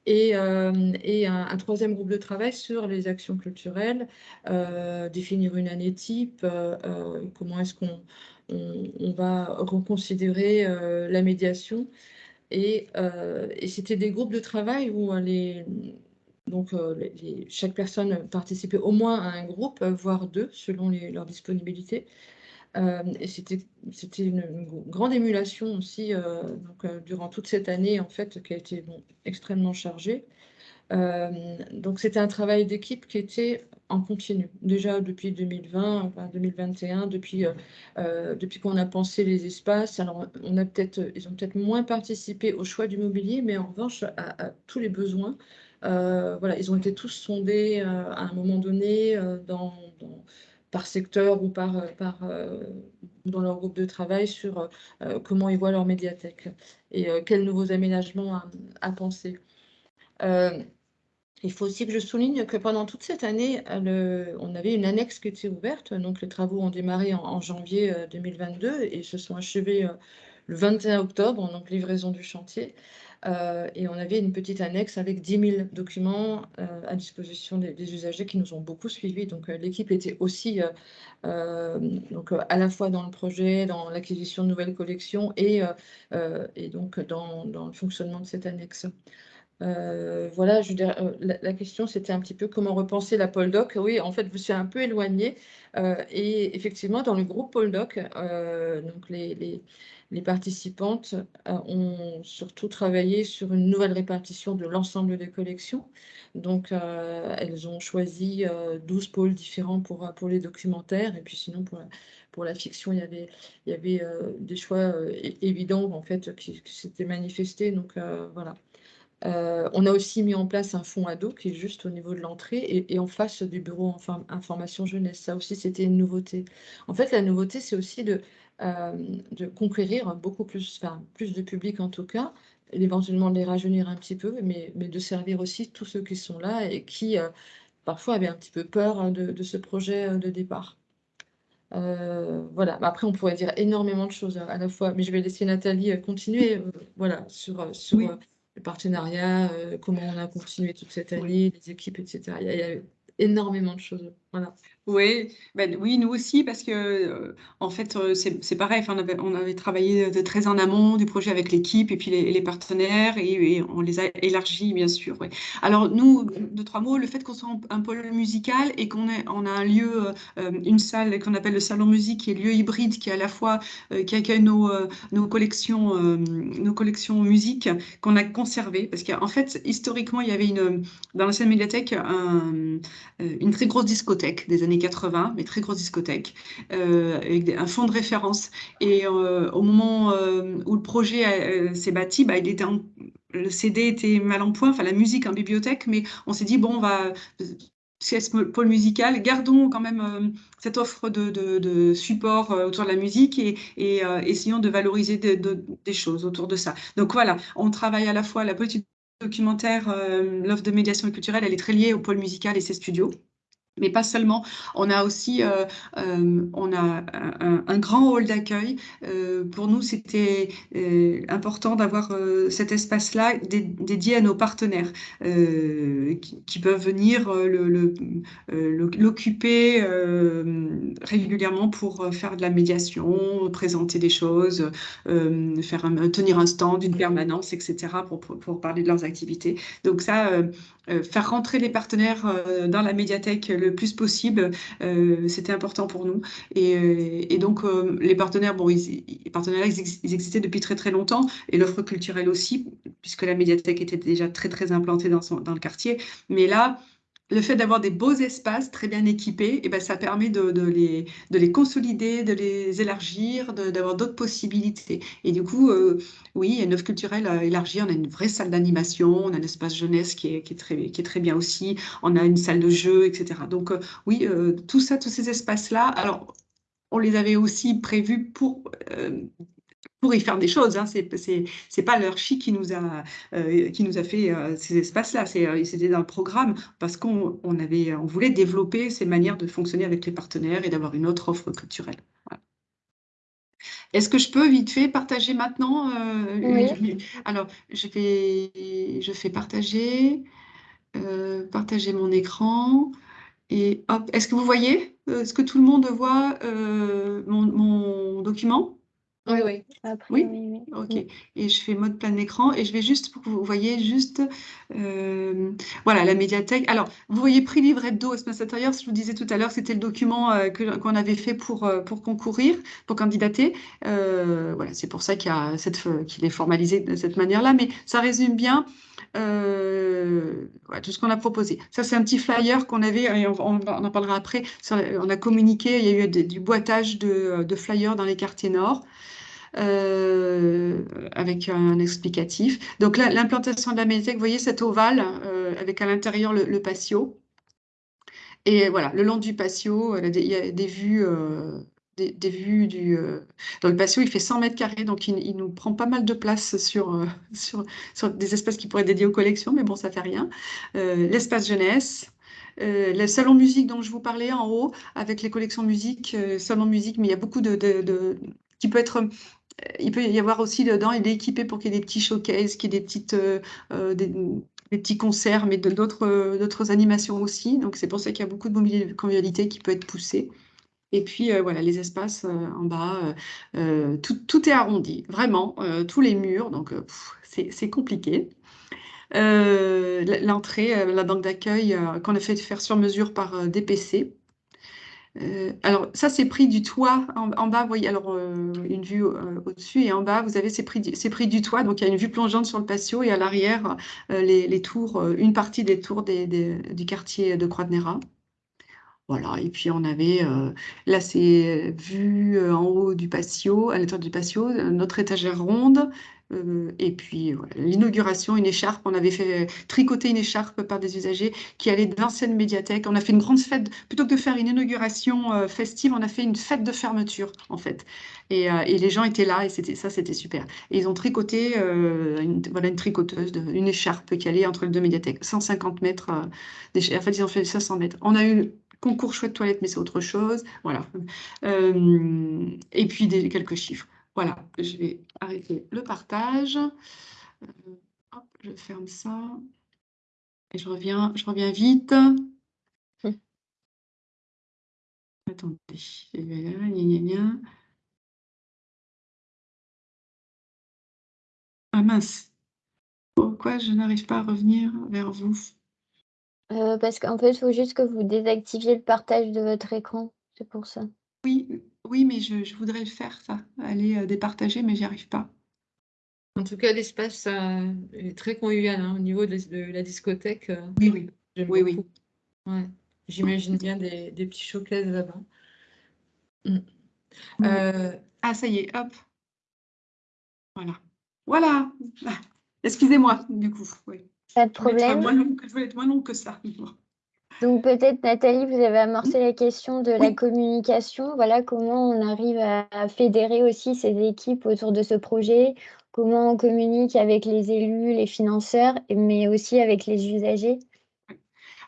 Et, euh, et un, troisième groupe de travail sur les actions culturelles, euh, définir une année type, euh, euh, comment est-ce qu'on on, va reconsidérer la médiation. Et, et c'était des groupes de travail où les, donc, chaque personne participait au moins à un groupe, voire deux, selon leur disponibilité. et c'était une, grande émulation aussi donc, durant toute cette année, en fait, qui a été extrêmement chargée. donc, c'était un travail d'équipe qui était en continu. Déjà depuis 2020, enfin 2021, depuis, qu'on a pensé les espaces. Alors, on a peut-être, ils ont peut-être moins participé au choix du mobilier, mais en revanche, à tous les besoins. Euh, voilà, ils ont été tous sondés euh, à un moment donné euh, par secteur ou par, dans leur groupe de travail sur comment ils voient leur médiathèque et quels nouveaux aménagements à, penser. Il faut aussi que je souligne que pendant toute cette année, on avait une annexe qui était ouverte. Donc, les travaux ont démarré en, janvier 2022 et se sont achevés le 21 octobre, donc livraison du chantier. Euh, et on avait une petite annexe avec 10 000 documents euh, à disposition des, usagers qui nous ont beaucoup suivis. Donc euh, l'équipe était aussi donc, à la fois dans le projet, dans l'acquisition de nouvelles collections et, et donc dans, dans, le fonctionnement de cette annexe. Voilà, je dirais, la, question c'était un petit peu comment repenser la Poldoc. Oui, en fait, je suis un peu éloignée. et effectivement, dans le groupe Poldoc, donc les, participantes euh, ont surtout travaillé sur une nouvelle répartition de l'ensemble des collections. Donc, euh, elles ont choisi 12 euh, pôles différents pour, les documentaires. Et puis sinon, pour la, fiction, il y avait, des choix évidents en fait, qui, s'étaient manifestés. Donc, voilà. On a aussi mis en place un fonds ado qui est juste au niveau de l'entrée et, en face du bureau information jeunesse. Ça aussi, c'était une nouveauté. En fait, la nouveauté, c'est aussi de, euh, de conquérir beaucoup plus, enfin, plus de public en tout cas, éventuellement de les rajeunir un petit peu, mais, mais de servir aussi tous ceux qui sont là et qui euh, parfois avaient un petit peu peur de, ce projet euh, de départ. voilà, après on pourrait dire énormément de choses à la fois, mais je vais laisser Nathalie continuer voilà, sur, sur le partenariat, comment on a continué toute cette année, les équipes, etc. Il y a, énormément de choses. Voilà. Oui, ben, oui, nous aussi, parce que euh, en fait, euh, c'est pareil. on, avait, on avait travaillé de très en amont du projet avec l'équipe et puis les, partenaires et, on les a élargis, bien sûr. Alors, nous, de trois mots, le fait qu'on soit un, pôle musical et qu'on on a un lieu, euh, une salle qu'on appelle le salon musique, qui est lieu hybride, qui est à la fois qui accueille nos, nos collections, nos collections musique qu'on a conservées, parce qu'en fait, historiquement, il y avait une dans l'ancienne médiathèque une très grosse discothèque des années 80, mais très grosse discothèque, euh, avec un fond de référence. Et euh, au moment euh, où le projet s'est bâti, bah, le CD était mal en point, enfin la musique en bibliothèque, mais on s'est dit, bon, on va, pôle musical, gardons quand même cette offre de, support autour de la musique et essayons de valoriser des choses autour de ça. Donc voilà, on travaille à la fois la petite documentaire, l'offre de médiation culturelle, elle est très liée au pôle musical et ses studios. Mais pas seulement, on a aussi euh, euh, on a un, grand hall d'accueil. Euh, pour nous, c'était important d'avoir cet espace-là dédié à nos partenaires qui, peuvent venir l'occuper régulièrement pour faire de la médiation, présenter des choses, tenir un stand, une permanence, etc., pour, pour, parler de leurs activités. Donc ça, faire rentrer les partenaires dans la médiathèque le plus possible. Euh, c'était important pour nous. Et, euh, donc, euh, les partenaires, bon, ils, les partenaires, ils, existaient depuis très très longtemps, et l'offre culturelle aussi, puisque la médiathèque était déjà très très implantée dans, son, dans le quartier. Mais là, le fait d'avoir des beaux espaces très bien équipés, et eh ben, ça permet de, les, de les consolider, de les élargir, d'avoir d'autres possibilités. Et du coup, euh, oui, une offre culturelle élargie, on a une vraie salle d'animation, on a un espace jeunesse qui est, qui est, très, qui est très bien aussi, on a une salle de jeu, etc. Donc euh, oui, euh, tout ça, tous ces espaces-là, alors on les avait aussi prévus pour pour y faire des choses. Hein. C'est n'est pas leur chi qui nous a, euh, qui nous a fait euh, ces espaces-là. Euh, c'était dans le programme parce qu'on on avait, on voulait développer ces manières de fonctionner avec les partenaires et d'avoir une autre offre culturelle. Est-ce que je peux vite fait partager maintenant oui. Alors, je, vais, je fais partager, partager mon écran. Et hop, est-ce que vous voyez Est-ce que tout le monde voit mon document? Oui, oui. Après, Oui? oui, oui. Ok. Et je fais mode plein écran et je vais juste pour que vous voyez juste euh, voilà la médiathèque. Alors vous voyez prix livre hebdo espace intérieur. Je vous disais tout à l'heure, c'était le document euh, que qu'on avait fait pour euh, pour concourir, pour candidater. Euh, voilà, c'est pour ça qu'il y a cette qu'il est formalisé de cette manière-là. Mais ça résume bien. Euh, tout ce qu'on a proposé. Ça, c'est un petit flyer qu'on avait, on, en parlera après. On a communiqué, il y a eu du boitage de, de flyers dans les quartiers nord euh, avec un explicatif. Donc là, l'implantation de la médiathèque, vous voyez cet ovale euh, avec à l'intérieur le, patio. Et voilà, le long du patio, euh, il y a des vues, euh, des, vues du. euh, dans le patio, il fait 100 mètres carrés, donc il, nous prend pas mal de place sur, euh, sur, sur des espaces qui pourraient être dédiés aux collections, mais bon, ça fait rien. Euh, l'espace jeunesse. Euh, le salon musique dont je vous parlais en haut, avec les collections musique, salon musique, mais il y a beaucoup de, de, qui peut être il peut y avoir aussi dedans, il est équipé pour qu'il y ait des petits showcases, qu'il y ait des petites, des, petits concerts, mais d'autres animations aussi. Donc c'est pour ça qu'il y a beaucoup de mobilité- qui peut être poussée. Et puis euh, voilà, les espaces euh, en bas, euh, tout, est arrondi, vraiment, tous les murs, donc c'est compliqué. L'entrée, la banque d'accueil qu'on a fait faire sur mesure par DPC. Alors, ça, c'est pris du toit. En, bas, vous voyez, alors, une vue au-dessus et en bas, vous avez ces prix, pris du toit. Donc, il y a une vue plongeante sur le patio et à l'arrière, les, tours, une partie des tours des- du quartier de Croix-de-Néra. Et puis on avait, euh, là c'est vu euh, en haut du patio, à l'intérieur du patio, notre étagère ronde, euh, et puis l'inauguration, une écharpe, on avait fait tricoter une écharpe par des usagers qui allaient de l'ancienne médiathèque. On a fait une grande fête, plutôt que de faire une inauguration euh, festive, on a fait une fête de fermeture en fait. Et, les gens étaient là, et c'était ça, c'était super. Et ils ont tricoté, une, voilà, une tricoteuse, une écharpe qui allait entre les deux médiathèques, 150 mètres. en fait, ils ont fait 500 mètres. On a eu concours chouette toilette, mais c'est autre chose. Voilà. Euh, et puis des, quelques chiffres. Voilà, je vais arrêter le partage. Euh, hop, je ferme ça. Et je reviens, je reviens vite. Attendez. Ah mince. Pourquoi je n'arrive pas à revenir vers vous? Euh, parce qu'en fait, il faut juste que vous désactiviez le partage de votre écran. C'est pour ça. Oui, oui, mais je, je voudrais le faire, ça. Aller euh, départager, mais j'y arrive pas. En tout cas, l'espace euh, est très convivial hein, au niveau de, de la discothèque. euh, Oui, oui. j'aime Oui, oui. Ouais. J'imagine bien des, des petits showcases là-bas. Mm. Oui. Euh, Ah, ça y est, hop. Voilà. Voilà. Excusez-moi, du coup. Oui. Pas de problème. moins long que, je voulais être moins long que ça. Donc peut-être Nathalie, vous avez amorcé la question de la communication. Voilà comment on arrive à, fédérer aussi ces équipes autour de ce projet, comment on communique avec les élus, les financeurs, mais aussi avec les usagers.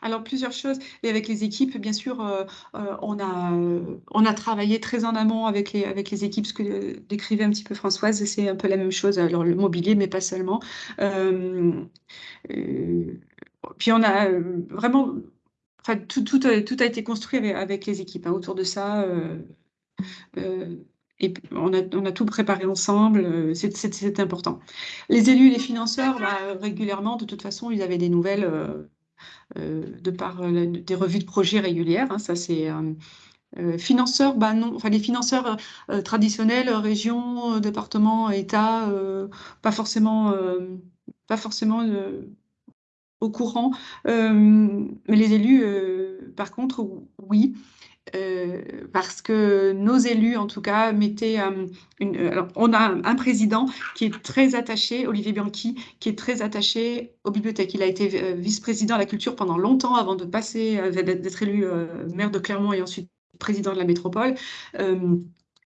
Alors, plusieurs choses. Et avec les équipes, bien sûr, euh, euh, on a, euh, on a travaillé très en amont avec les, avec les équipes, ce que décrivait un petit peu Françoise, c'est un peu la même chose. Alors, le mobilier, mais pas seulement. Puis, on a vraiment. Tout, tout, a, été construit avec, les équipes hein, autour de ça. et on a, on a tout préparé ensemble, c'est important. Les élus, les financeurs, bah, régulièrement, de toute façon, ils avaient des nouvelles. Euh, de par euh, des revues de projets régulières. hein, ça, c'est euh, financeurs, bah non, enfin les financeurs traditionnels, région, département, État, pas forcément, pas forcément au courant. Mais les élus, par contre, oui. Euh, parce que nos élus, en tout cas, mettaient euh, une. Alors, on a un, président qui est très attaché, Olivier Bianchi, qui est très attaché aux bibliothèques. Il a été euh, vice-président à la culture pendant longtemps avant de passer, euh, d'être élu euh, maire de Clermont et ensuite président de la métropole. Euh,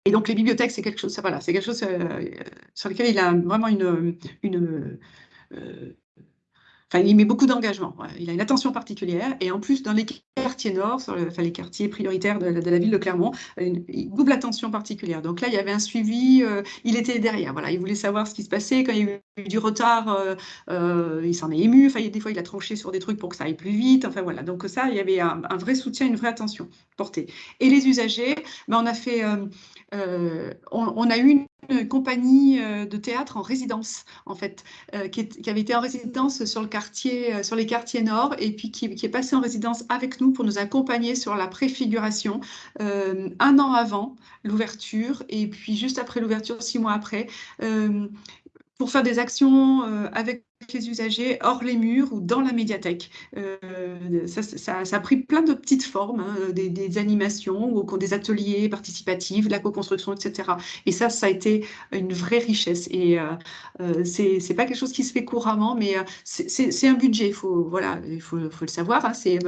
et donc, les bibliothèques, c'est quelque chose, voilà, c'est quelque chose euh, sur lequel il a vraiment une, euh, Enfin, il met beaucoup d'engagement. Il a une attention particulière. Et en plus, dans les quartiers nord, enfin, les quartiers prioritaires de, la ville de Clermont, une, double attention particulière. Donc là, il y avait un suivi. Euh, il était derrière. Voilà, il voulait savoir ce qui se passait. Quand il y a eu du retard, euh, euh, il s'en est ému. Enfin, des fois, il a tranché sur des trucs pour que ça aille plus vite. Enfin voilà. Donc ça, il y avait un, vrai soutien, une vraie attention portée. Et les usagers, ben, on a fait. On, a eu une compagnie de théâtre en résidence, en fait, qui, qui, avait été en résidence sur le quartier, euh, sur les quartiers nord, et puis qui, est passé en résidence avec nous pour nous accompagner sur la préfiguration euh, un an avant l'ouverture, et puis juste après l'ouverture, six mois après, euh, pour faire des actions avec les usagers hors les murs ou dans la médiathèque. Euh, ça, a pris plein de petites formes, hein, des, animations ou des ateliers participatifs, la co-construction, etc. Et ça, ça a été une vraie richesse. Et euh, euh c'est pas quelque chose qui se fait couramment, mais euh, c'est un budget. Faut, voilà, il faut, faut le savoir. Hein, c'est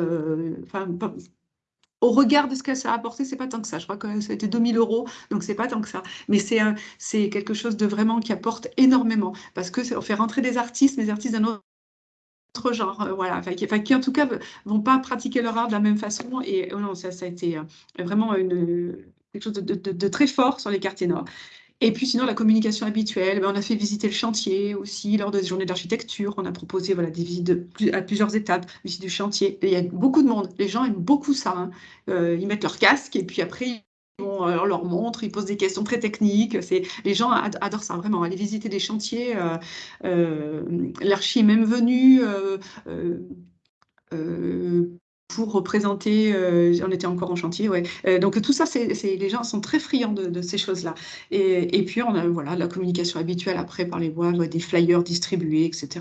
au regard de ce que ça a apporté, c'est pas tant que ça. Je crois que ça a été 2000 euros, donc c'est pas tant que ça. Mais c'est c'est quelque chose de vraiment qui apporte énormément parce que on fait rentrer des artistes, des artistes d'un autre genre, euh, voilà, enfin, qui, en tout cas vont pas pratiquer leur art de la même façon. Et oh non, ça, ça a été euh, vraiment une, quelque chose de, de, très fort sur les quartiers nord. Et puis sinon, la communication habituelle, ben, on a fait visiter le chantier aussi lors des journées d'architecture. On a proposé voilà, des visites à plusieurs étapes, visite du chantier. il y a beaucoup de monde. Les gens aiment beaucoup ça. Hein. Euh, ils mettent leur casque et puis après, vont, euh, leur montre, ils posent des questions très techniques. C'est, les gens adorent ça vraiment, aller visiter des chantiers. Euh, l'archi est même venu pour représenter, euh, on était encore en chantier, ouais. Euh, donc tout ça, c'est, les gens sont très friands de, ces choses-là. Et, puis on a voilà la communication habituelle après par les voix, des flyers distribués, etc.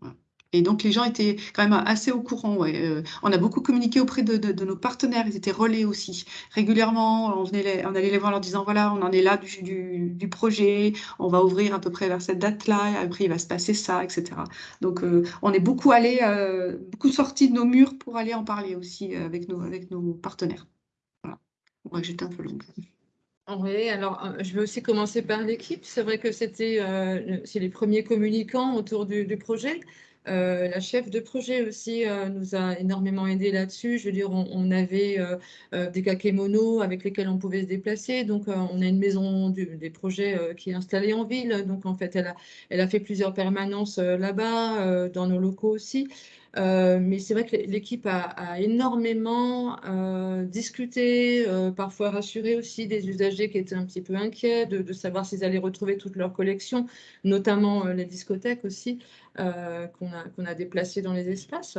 Voilà. Et donc, les gens étaient quand même assez au courant. Ouais. Euh, on a beaucoup communiqué auprès de, nos partenaires. Ils étaient relais aussi. Régulièrement, on, venait on allait les voir en leur disant, voilà, on en est là du, projet, on va ouvrir à peu près vers cette date-là, après il va se passer ça, etc. Donc, euh, on est beaucoup allé, euh, beaucoup sorti de nos murs pour aller en parler aussi avec nos, avec nos partenaires. Voilà. Moi, j'étais un peu longue. Oui, alors je vais aussi commencer par l'équipe. C'est vrai que c'était c'est les premiers communicants autour du projet. Euh, la chef de projet aussi euh, nous a énormément aidé là-dessus. Je veux dire, on, avait euh, des kakémonos avec lesquels on pouvait se déplacer. Donc, on a une maison des projets qui est installée en ville. Donc, en fait, elle a, fait plusieurs permanences là-bas, dans nos locaux aussi. Mais c'est vrai que l'équipe a, énormément discuté, parfois rassuré aussi des usagers qui étaient un petit peu inquiets de, savoir s'ils allaient retrouver toute leur collection, notamment les discothèques aussi, qu'on a, qu'on a dans les espaces.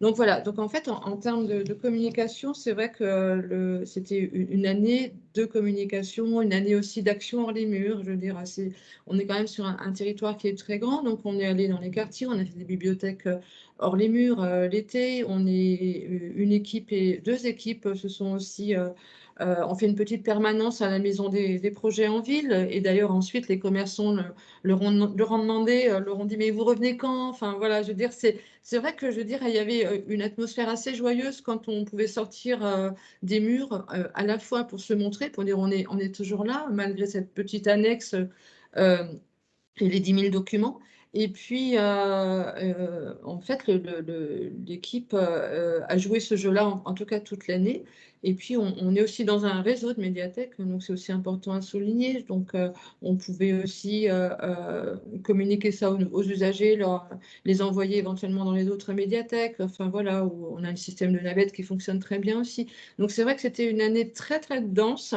Donc voilà, donc en fait, en, termes de, communication, c'est vrai que c'était une année de communication, une année aussi d'action hors les murs. Je veux dire, on est quand même sur un, territoire qui est très grand, donc on est allé dans les quartiers, on a fait des bibliothèques Hors les murs, euh, l'été, on est euh, une équipe et deux équipes se sont aussi euh, on fait une petite permanence à la maison des, projets en ville. Et d'ailleurs, ensuite, les commerçants leur, ont, demandé, leur ont dit, mais vous revenez quand? Enfin, voilà, je veux dire, c'est vrai que, je veux dire, il y avait une atmosphère assez joyeuse quand on pouvait sortir des murs, à la fois pour se montrer, pour dire, on est, on est toujours là, malgré cette petite annexe et les 10 000 documents. Et puis, euh, euh, en fait, l'équipe euh, a joué ce jeu-là, en, tout cas toute l'année. Et puis, on, est aussi dans un réseau de médiathèques, donc c'est aussi important à souligner. Donc, on pouvait aussi communiquer ça aux, usagers, les envoyer éventuellement dans les autres médiathèques. Enfin, voilà, où on a un système de navette qui fonctionne très bien aussi. Donc, c'est vrai que c'était une année très, très dense.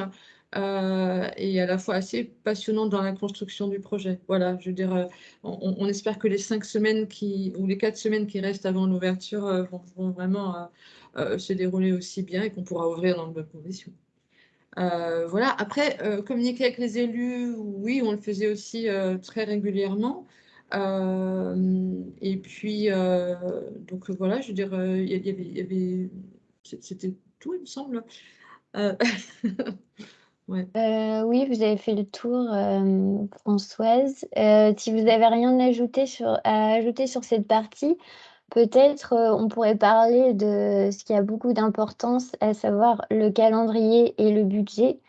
Euh, et à la fois assez passionnante dans la construction du projet. Voilà, je veux dire, euh, on, espère que les cinq semaines qui, ou les quatre semaines qui restent avant l'ouverture euh, vont, vraiment se dérouler aussi bien et qu'on pourra ouvrir dans de bonnes conditions. voilà, après, communiquer avec les élus, oui, on le faisait aussi très régulièrement. et puis, donc voilà, je veux dire, il y avait, c'était tout, il me semble. oui, vous avez fait le tour, euh, Françoise. Euh, si vous avez rien à ajouter sur à ajouter sur cette partie, peut-être, on pourrait parler de ce qui a beaucoup d'importance, à savoir le calendrier et le budget.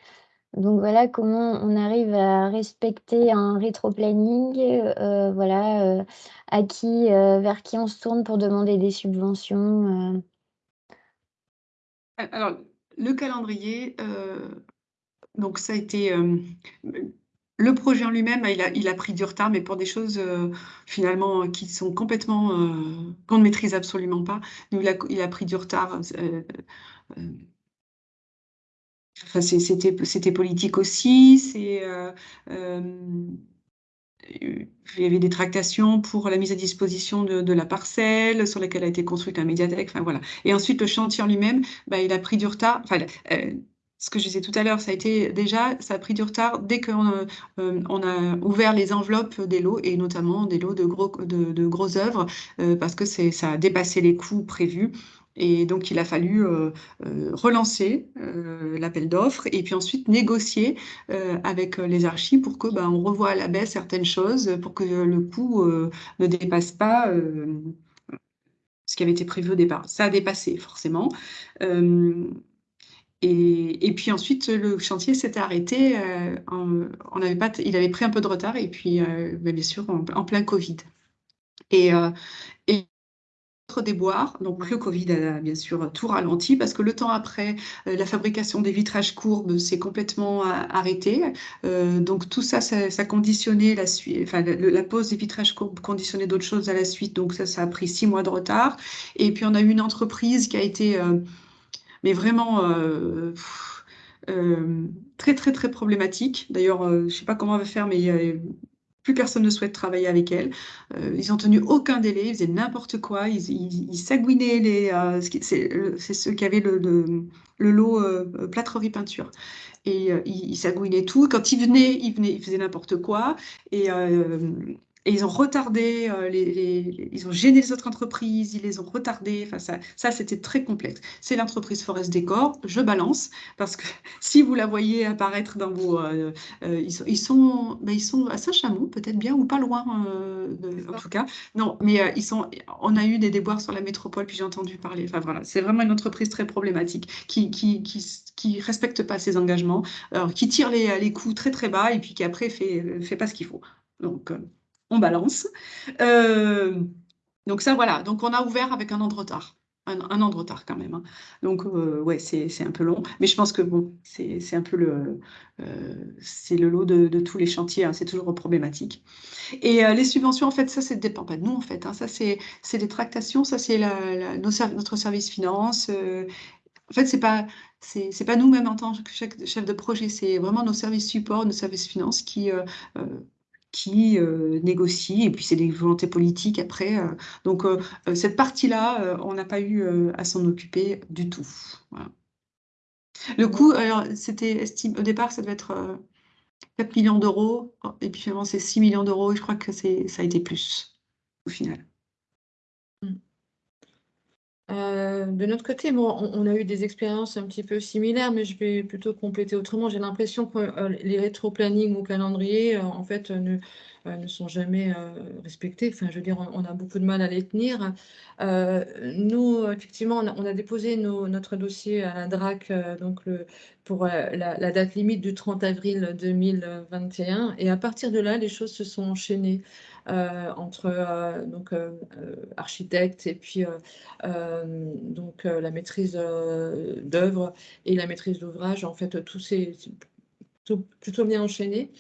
Donc voilà comment on arrive à respecter un rétroplanning, voilà, à qui, vers qui on se tourne pour demander des subventions, alors, le calendrier, donc ça a été, hem, le projet en lui-même, il a pris du retard, mais pour des choses, heu, finalement, qui sont complètement, qu'on ne maîtrise absolument pas. Il a pris du retard, Enfin, c'était politique aussi, c'est, il y avait des tractations pour la mise à disposition de la parcelle sur laquelle a été construite la médiathèque, enfin voilà et ensuite le chantier en lui-même, bah, il a pris du retard, ce que je disais tout à l'heure, ça a été déjà, ça a pris du retard dès qu'on, heu, hem, on a ouvert les enveloppes des lots et notamment des lots de gros œuvres, heu, parce que ça a dépassé les coûts prévus et donc il a fallu, relancer, l'appel d'offres et puis ensuite négocier, avec, les archis pour que, ben, on revoie à la baisse certaines choses, pour que le coût, ne dépasse pas, ce qui avait été prévu au départ. Ça a dépassé forcément, et puis ensuite, le chantier s'était arrêté, en on avait pas il avait pris un peu de retard et puis, heu, bah, bien sûr en plein covid. Et autre déboire, donc le covid a bien sûr tout ralenti parce que le temps après, heu, la fabrication des vitrages courbes s'est complètement arrêtée, donc tout ça, ça ça conditionnait la sui enfin la pose des vitrages courbes conditionnait d'autres choses à la suite, donc ça, ça a pris 6 mois de retard. Et puis on a eu une entreprise qui a été, mais vraiment, heu, hem, très, très, très problématique. D'ailleurs, heu, je sais pas comment elle va faire, mais plus personne ne souhaite travailler avec elle. Ils ont tenu aucun délai, ils faisaient n'importe quoi, ils ils ils sagouinaient les, qui c'est, ceux qui avaient le le, lot, heu, plâtrerie peinture et ils ils sagouinaient tout. Quand ils venaient, ils venaient ils faisaient n'importe quoi et et ils ont retardé, les les ils ont gêné les autres entreprises, ils les ont retardées, enfin ça ça c'était très complexe. C'est l'entreprise Forest Décor, je balance parce que si vous la voyez apparaître dans vos, heu heu, ils sont ils sont, bah, ils sont à Saint-Chamond peut-être bien ou pas loin, de en tout cas. Non, mais ils sont on a eu des déboires sur la métropole, puis j'ai entendu parler, enfin voilà, c'est vraiment une entreprise très problématique qui qui qui s qui respecte pas ses engagements, alors qui tire les, les coûts très, très bas et puis qui après fait fait pas ce qu'il faut. Donc on balance. Hem, donc ça voilà, donc on a ouvert avec 1 an de retard. 1 an 1 an de retard quand même, hein. Donc heu, ouais, c'est un peu long, mais je pense que bon, c'est un peu le, heu, c'est le lot de tous les chantiers, hein, c'est toujours problématique. Et heu, les subventions en fait, ça, ça dépend pas de nous en fait, hein, ça c'est des tractations, ça c'est notre service finance, en fait, c'est c'est pas nous-mêmes en tant que chef de projet, c'est vraiment nos services support, nos services finances qui, qui, heu, négocient et puis c'est des volontés politiques après, heu, donc heu, cette partie-là, on n'a pas eu, à s'en occuper du tout. Le coût, alors c'était estime au départ, ça devait être, heu, 4 000 000 €, et puis finalement c'est 6 000 € et je crois que ça a été plus, au final. Heu, de notre côté, bon, on a eu des expériences un petit peu similaires, mais je vais plutôt compléter autrement. J'ai l'impression que, heu, les rétro-planning ou calendriers, heu, en fait, ne, sont jamais, respectés. Enfin, je veux dire, on a beaucoup de mal à les tenir. Nous, effectivement, on a déposé notre dossier à la DRAC, donc pour, la date limite du 30 avril 2021 et à partir de là, les choses se sont enchaînées, entre, heu, donc, heu, architectes et puis, donc, la maîtrise, d'œuvre et la maîtrise d'ouvrage. En fait, tout s'est plutôt bien enchaîné.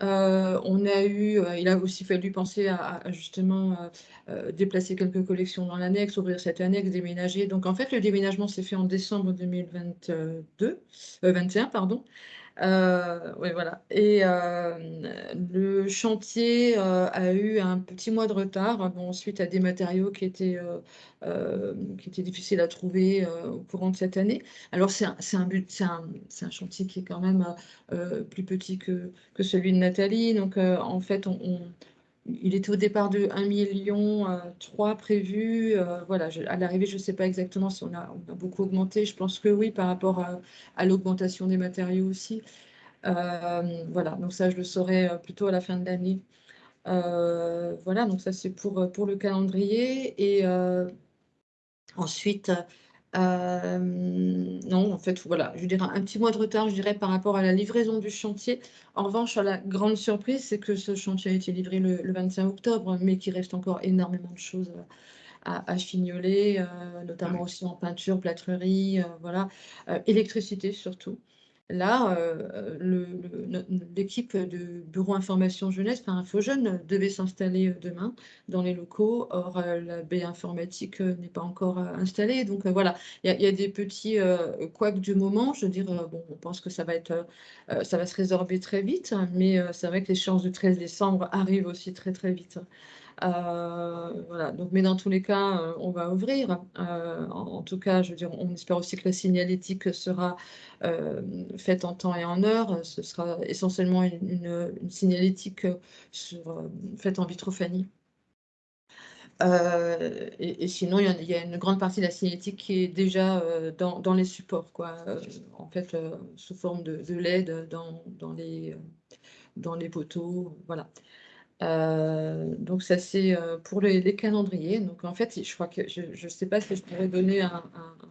On a eu, il a aussi fallu penser à justement, déplacer quelques collections dans l'annexe, ouvrir cette annexe, déménager. Donc en fait, le déménagement s'est fait en décembre 2022, heu, 21 pardon. Ouais, voilà et hem, le chantier, heu, a eu un petit mois de retard, bon, suite à des matériaux qui étaient, qui étaient difficiles à trouver, au courant de cette année. Alors c'est un un un chantier qui est quand même, plus petit que que celui de Nathalie. Donc en fait, on il était au départ de 1 000 000 3 prévu, heu, voilà, à l'arrivée, je sais pas exactement si on a beaucoup augmenté. Je pense que oui, par rapport à l'augmentation des matériaux aussi. Hem, voilà, donc ça, je le saurai, plutôt à la fin de l'année. Voilà, donc ça, c'est pour, pour le calendrier et heu, ensuite, non, en fait, voilà, je dirais un petit mois de retard, je dirais, par rapport à la livraison du chantier. En revanche, la grande surprise, c'est que ce chantier a été livré le, 25 octobre, mais qu'il reste encore énormément de choses à, fignoler, notamment aussi en peinture, plâtrerie, voilà, électricité surtout. Là, euh, l'équipe de Bureau Information Jeunesse, enfin Jeune, devait s'installer euh, demain dans les locaux. Or, euh, la baie informatique n'est pas encore installée. Donc voilà, il y, a des petits couacs du moment. Je veux dire, bon, on pense que ça va, être, ça va se résorber très vite, mais c'est vrai que l'échéance du 13 décembre arrive aussi très très vite. Euh, donc, mais dans tous les cas, euh, on va ouvrir. Euh, en, tout cas, je veux dire, on espère aussi que la signalétique sera faite en temps et en heure. Ce sera essentiellement une, signalétique faite en vitrophanie. et, sinon, il y, a, une grande partie de la signalétique qui est déjà dans, les supports, quoi, en fait, sous forme de, LED dans, dans, les, dans les poteaux. Voilà. Euh, donc ça c'est euh, pour les, calendriers. Donc en fait, je crois que je ne sais pas si je pourrais donner un,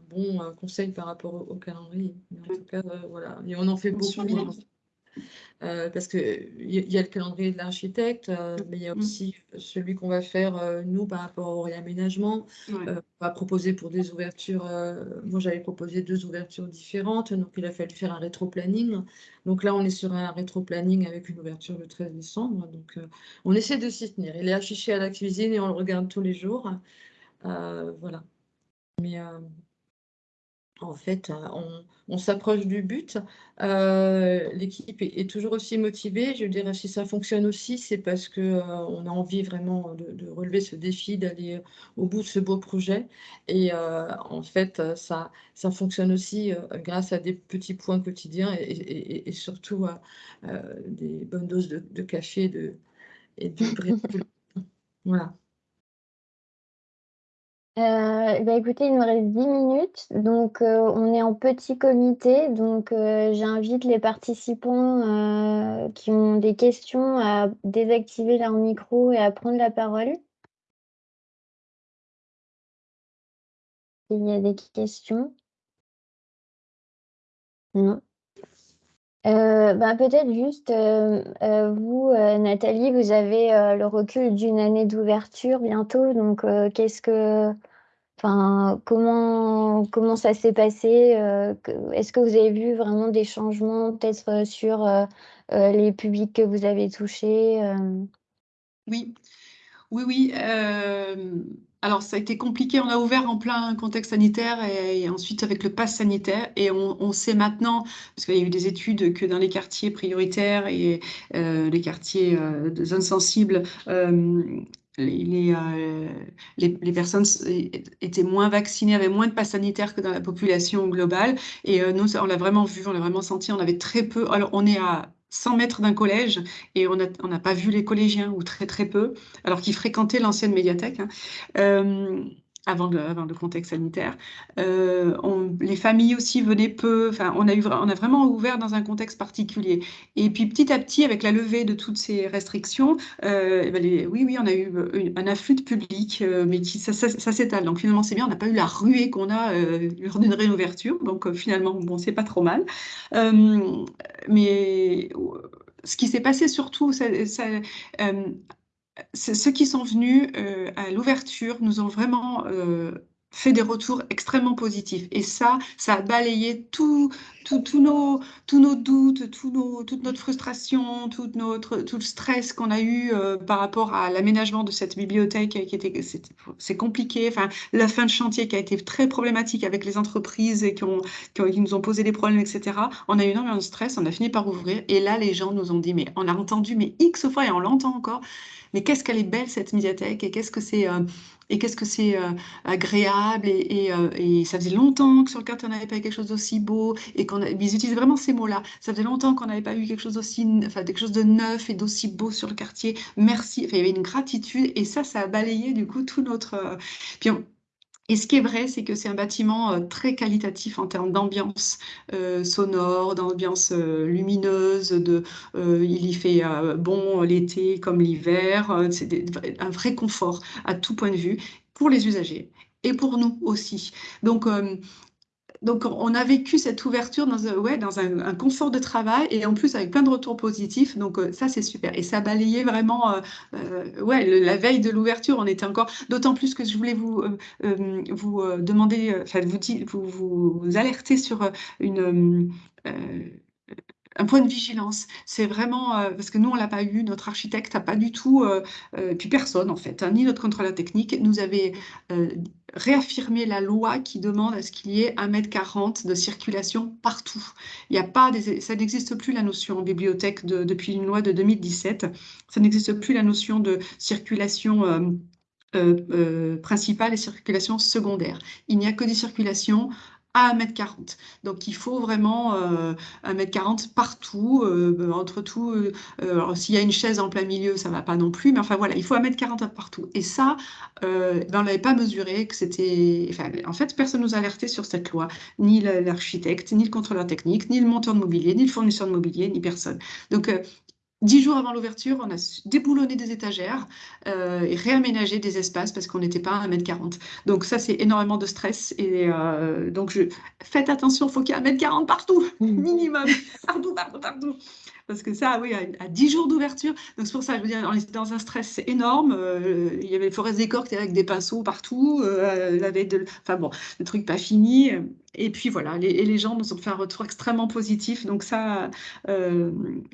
bon euh, conseil par rapport au, calendrier. Mais en tout cas, voilà. Et on en fait beaucoup. Euh, parce qu'il y, y a le calendrier de l'architecte, euh, mais il y a mm. aussi celui qu'on va faire, euh, nous, par rapport au réaménagement. on va proposer pour des ouvertures, moi j'avais proposé deux ouvertures différentes, donc il a fallu faire un rétro-planning. Donc là, on est sur un rétro-planning avec une ouverture le 13 décembre. Donc on essaie de s'y tenir. Il est affiché à la cuisine et on le regarde tous les jours. voilà. Mais en fait, euh, on, s'approche du but. Euh, l'équipe est, toujours aussi motivée. Je dirais, si ça fonctionne aussi, c'est parce qu'on euh, a envie vraiment de, relever ce défi, d'aller au bout de ce beau projet. Et en fait, ça, fonctionne aussi grâce à des petits points quotidiens et, surtout à des bonnes doses de, café de, et de Voilà. Euh, bah, écoutez, il me reste 10 minutes, donc euh, on est en petit comité, donc euh, j'invite les participants qui ont des questions à désactiver leur micro et à prendre la parole. Il y a des questions? Non. Bah, peut-être juste, vous, Nathalie, vous avez le recul d'une année d'ouverture bientôt, donc qu'est-ce que Comment ça s'est passé euh, Est-ce que vous avez vu vraiment des changements peut-être euh, sur euh, les publics que vous avez touchés Oui, oui, oui. alors, ça a été compliqué. On a ouvert en plein contexte sanitaire et, ensuite avec le pass sanitaire. Et on, sait maintenant, parce qu'il y a eu des études, que dans les quartiers prioritaires et les quartiers de zones sensibles, euh, les, personnes étaient moins vaccinées, avaient moins de passe sanitaire que dans la population globale. Et euh, nous, on l'a vraiment vu, on l'a vraiment senti. On avait très peu. Alors, on est à 100 mètres d'un collège et on n'a pas vu les collégiens ou très très peu, alors qu'ils fréquentaient l'ancienne médiathèque. Hein. Euh, avant le, contexte sanitaire. Euh, les familles aussi venaient peu. Enfin, on a, eu, on a vraiment ouvert dans un contexte particulier. Et puis petit à petit, avec la levée de toutes ces restrictions, euh, eh ben, oui, oui, on a eu un afflux de public, euh, mais qui, ça, s'étale. Donc finalement, c'est bien. On n'a pas eu la ruée qu'on a lors d'une réouverture. Donc finalement, bon, c'est pas trop mal. mais ce qui s'est passé surtout, ça, ceux qui sont venus euh, à l'ouverture nous ont vraiment euh, fait des retours extrêmement positifs. Et ça, ça a balayé tout, tout, nos, tous nos doutes, tout nos, toute notre frustration, tout, notre, tout le stress qu'on a eu euh, par rapport à l'aménagement de cette bibliothèque qui était, c'est compliqué. Enfin, la fin de chantier qui a été très problématique avec les entreprises et qui, ont, qui, nous ont posé des problèmes, etc. On a eu énormément de stress, on a fini par ouvrir. Et là, les gens nous ont dit, mais on a entendu, mais X fois et on l'entend encore mais qu'est-ce qu'elle est belle cette médiathèque et qu'est-ce que c'est euh, et qu'est-ce que c'est euh, agréable et, euh, et, ça faisait longtemps que sur le quartier on n'avait pas eu quelque chose d'aussi beau et qu'on ils utilisent vraiment ces mots-là. Ça faisait longtemps qu'on n'avait pas eu quelque chose d'aussi, enfin quelque chose de neuf et d'aussi beau sur le quartier. Merci. Enfin, il y avait une gratitude et ça, ça a balayé du coup tout notre. Puis et ce qui est vrai, c'est que c'est un bâtiment euh, très qualitatif en termes d'ambiance euh, sonore, d'ambiance euh, lumineuse. De, il y fait bon l'été comme l'hiver. c'est un vrai confort à tout point de vue pour les usagers et pour nous aussi. Donc, donc, on a vécu cette ouverture dans, un, ouais, dans un, confort de travail et en plus avec plein de retours positifs. Donc, euh, ça, c'est super. Et ça balayait vraiment, euh, euh, ouais, la veille de l'ouverture, on était encore. D'autant plus que je voulais vous, vous demander, enfin, vous, vous, vous, alerter sur une un point de vigilance. C'est vraiment euh, parce que nous on l'a pas eu, notre architecte n'a pas du tout, euh, euh, puis personne en fait, hein, ni notre contrôleur technique nous avait réaffirmé la loi qui demande à ce qu'il y ait 1m40 de circulation partout. Il y a pas ça n'existe plus la notion en bibliothèque depuis une loi de 2017. Ça n'existe plus la notion de circulation. principale et circulation secondaire. Il n'y a que des circulations à 1m40. Donc il faut vraiment euh, 1m40 partout, euh, entre tout. Euh, s'il y a une chaise en plein milieu, ça ne va pas non plus, mais enfin voilà, il faut 1m40 partout. Et ça, euh, ben, on ne l'avait pas mesuré, que c'était. En fait, personne ne nous a alerté sur cette loi, ni l'architecte, ni le contrôleur technique, ni le monteur de mobilier, ni le fournisseur de mobilier, ni personne. Donc Dix jours avant l'ouverture, on a déboulonné des étagères euh, et réaménagé des espaces parce qu'on n'était pas à 1m40. Donc ça, c'est énormément de stress. Et euh, donc, je... faites attention, il faut qu'il y ait 1m40 partout, mmh. minimum, partout, partout, partout. Parce que ça, oui, à, 10 jours d'ouverture, donc c'est pour ça, je veux dire, on était dans un stress énorme. Euh, il y avait Forest Décor qui était avec des pinceaux partout, la veille de... Enfin bon, le truc pas fini. Et puis voilà, les, et les gens nous ont fait un retour extrêmement positif, donc ça, euh,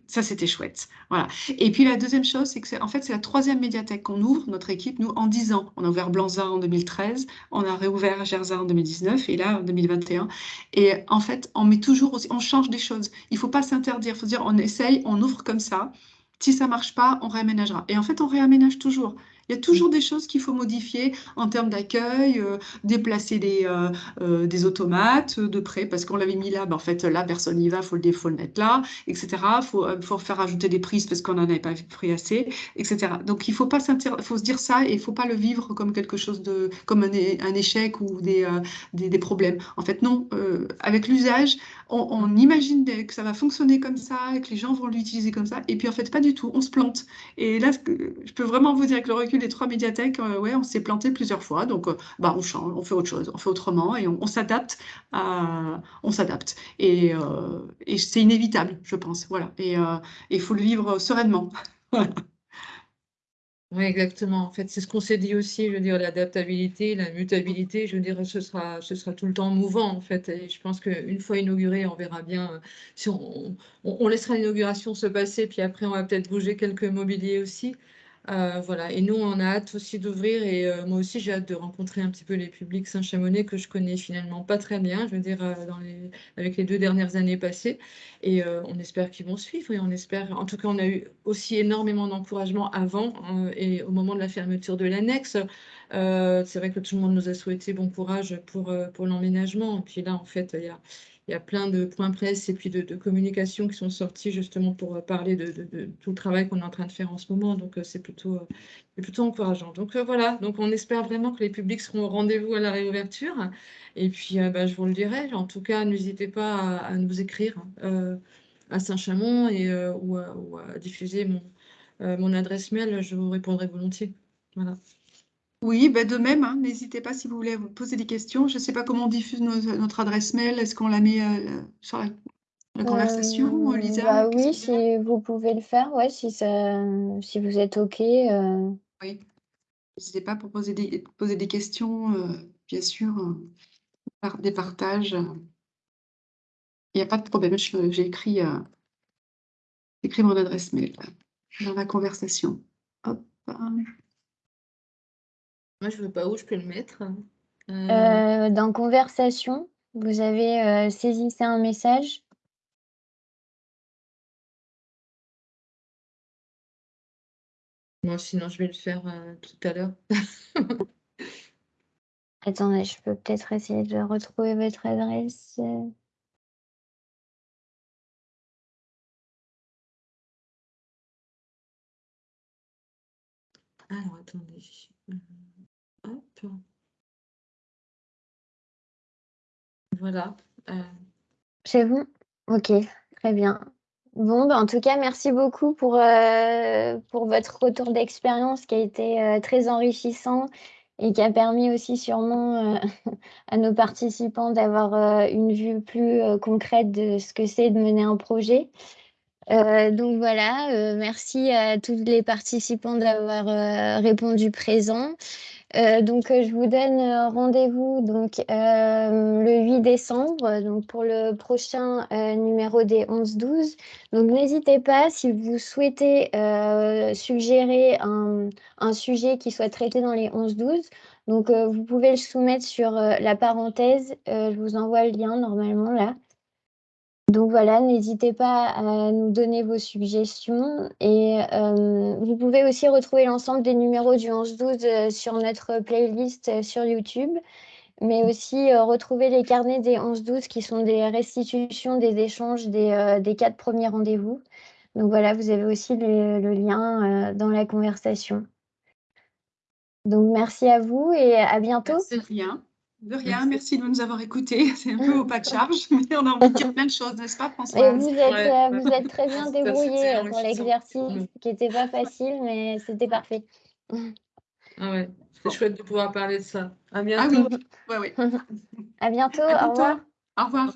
ça c'était chouette. Voilà. Et puis la deuxième chose, c'est que en fait c'est la troisième médiathèque qu'on ouvre, notre équipe, nous en 10 ans. On a ouvert Blanza en 2013, on a réouvert Gerza en 2019 et là en 2021. Et en fait, on met toujours aussi, on change des choses. Il faut pas s'interdire, il faut dire on essaye, on ouvre comme ça. Si ça marche pas, on réaménagera. Et en fait, on réaménage toujours. Il y a toujours des choses qu'il faut modifier en termes d'accueil, euh, déplacer des, euh, euh, des automates de près, parce qu'on l'avait mis là, ben en fait, là, personne n'y va, il faut, faut, le mettre là, etc. Il faut, faut, faire ajouter des prises parce qu'on n'en avait pas pris assez, etc. Donc, il faut, pas faut se dire ça et il ne faut pas le vivre comme quelque chose de, comme un, un échec ou des, des, des, problèmes. En fait, non, avec l'usage, on, imagine que ça va fonctionner comme ça, que les gens vont l'utiliser comme ça, et puis en fait, pas du tout, on se plante. Et là, je peux vraiment vous dire que le recul les trois médiathèques, euh, ouais, on s'est planté plusieurs fois. Donc, euh, bah, on change, on fait autre chose, on fait autrement et on, s'adapte. On s'adapte. Et, euh, et c'est inévitable, je pense. Voilà. Et il faut le vivre sereinement. Oui, exactement. En fait, c'est ce qu'on s'est dit aussi, je veux dire, l'adaptabilité, la mutabilité, je veux dire, ce sera, ce sera tout le temps mouvant, en fait. Je pense qu'une fois inauguré, on verra bien si on, on, on laissera l'inauguration se passer, puis après, on va peut-être bouger quelques mobiliers aussi. Euh, voilà. Et nous, on a hâte aussi d'ouvrir. Et euh, moi aussi, j'ai hâte de rencontrer un petit peu les publics Saint-Chamonix que je connais finalement pas très bien, je veux dire, euh, dans les, avec les deux dernières années passées. Et on espère qu'ils vont suivre. Et on espère, en tout cas, on a eu aussi énormément d'encouragement avant et au moment de la fermeture de l'annexe. c'est vrai que tout le monde nous a souhaité bon courage pour, pour l'emménagement. Puis là, en fait, il y a il y a plein de points presse et puis de, communication qui sont sortis justement pour euh, parler de, tout le travail qu'on est en train de faire en ce moment. Donc, euh, c'est plutôt, euh, plutôt encourageant. Donc, voilà. Donc, on espère vraiment que les publics seront au rendez-vous à la réouverture. Et puis, bah, je vous le dirai. En tout cas, n'hésitez pas à, nous écrire à Saint-Chamond et, ou, à, diffuser mon, mon adresse mail. Je vous répondrai volontiers. Voilà. Oui, ben de même, hein, n'hésitez pas si vous voulez vous poser des questions. Je ne sais pas comment on diffuse notre adresse mail. Est-ce qu'on la met euh, sur la, conversation, euh, Lisa bah oui, si vous pouvez le faire, ouais, si, ça, si vous êtes OK. Euh. Oui, n'hésitez pas pour poser des, poser des questions, bien sûr, des partages. Il n'y a pas de problème, j'ai écrit, écrit mon adresse mail dans la conversation. Hop. Moi, je ne veux pas où je peux le mettre. Euh, euh, dans conversation, vous avez euh, saisissez un message. Moi, sinon, je vais le faire tout à l'heure. Attendez, je peux peut-être essayer de retrouver votre adresse. Alors, attendez. Voilà. Euh. C'est bon Ok, très bien. Bon, ben, en tout cas, merci beaucoup pour, euh, pour votre retour d'expérience qui a été euh, très enrichissant et qui a permis aussi sûrement à nos participants d'avoir une vue plus concrète de ce que c'est de mener un projet. donc voilà, merci à tous les participants d'avoir répondu présent. Euh, donc, euh, je vous donne euh, rendez-vous donc le 8 décembre, donc pour le prochain numéro des 11-12. Donc, n'hésitez pas si vous souhaitez suggérer un, un, sujet qui soit traité dans les 11-12. Donc, vous pouvez le soumettre sur la parenthèse. je vous envoie le lien normalement là. Donc voilà, n'hésitez pas à nous donner vos suggestions et euh, vous pouvez aussi retrouver l'ensemble des numéros du 11-12 euh, sur notre playlist euh, sur YouTube, mais aussi retrouver les carnets des 11-12 qui sont des restitutions des échanges des, quatre premiers rendez-vous. Donc voilà, vous avez aussi le, lien dans la conversation. Donc merci à vous et à bientôt. Merci. De rien, merci. de nous avoir écoutés. C'est un peu au pas de charge, mais on a envie de dire plein de choses, n'est-ce pas, François vous, êtes, euh, vous êtes très bien débrouillé pour l'exercice, qui n'était pas facile, mais c'était parfait. Ah ouais, c'est chouette de pouvoir parler de ça. À bientôt. Ah oui, À bientôt, à bientôt. au revoir. Au revoir.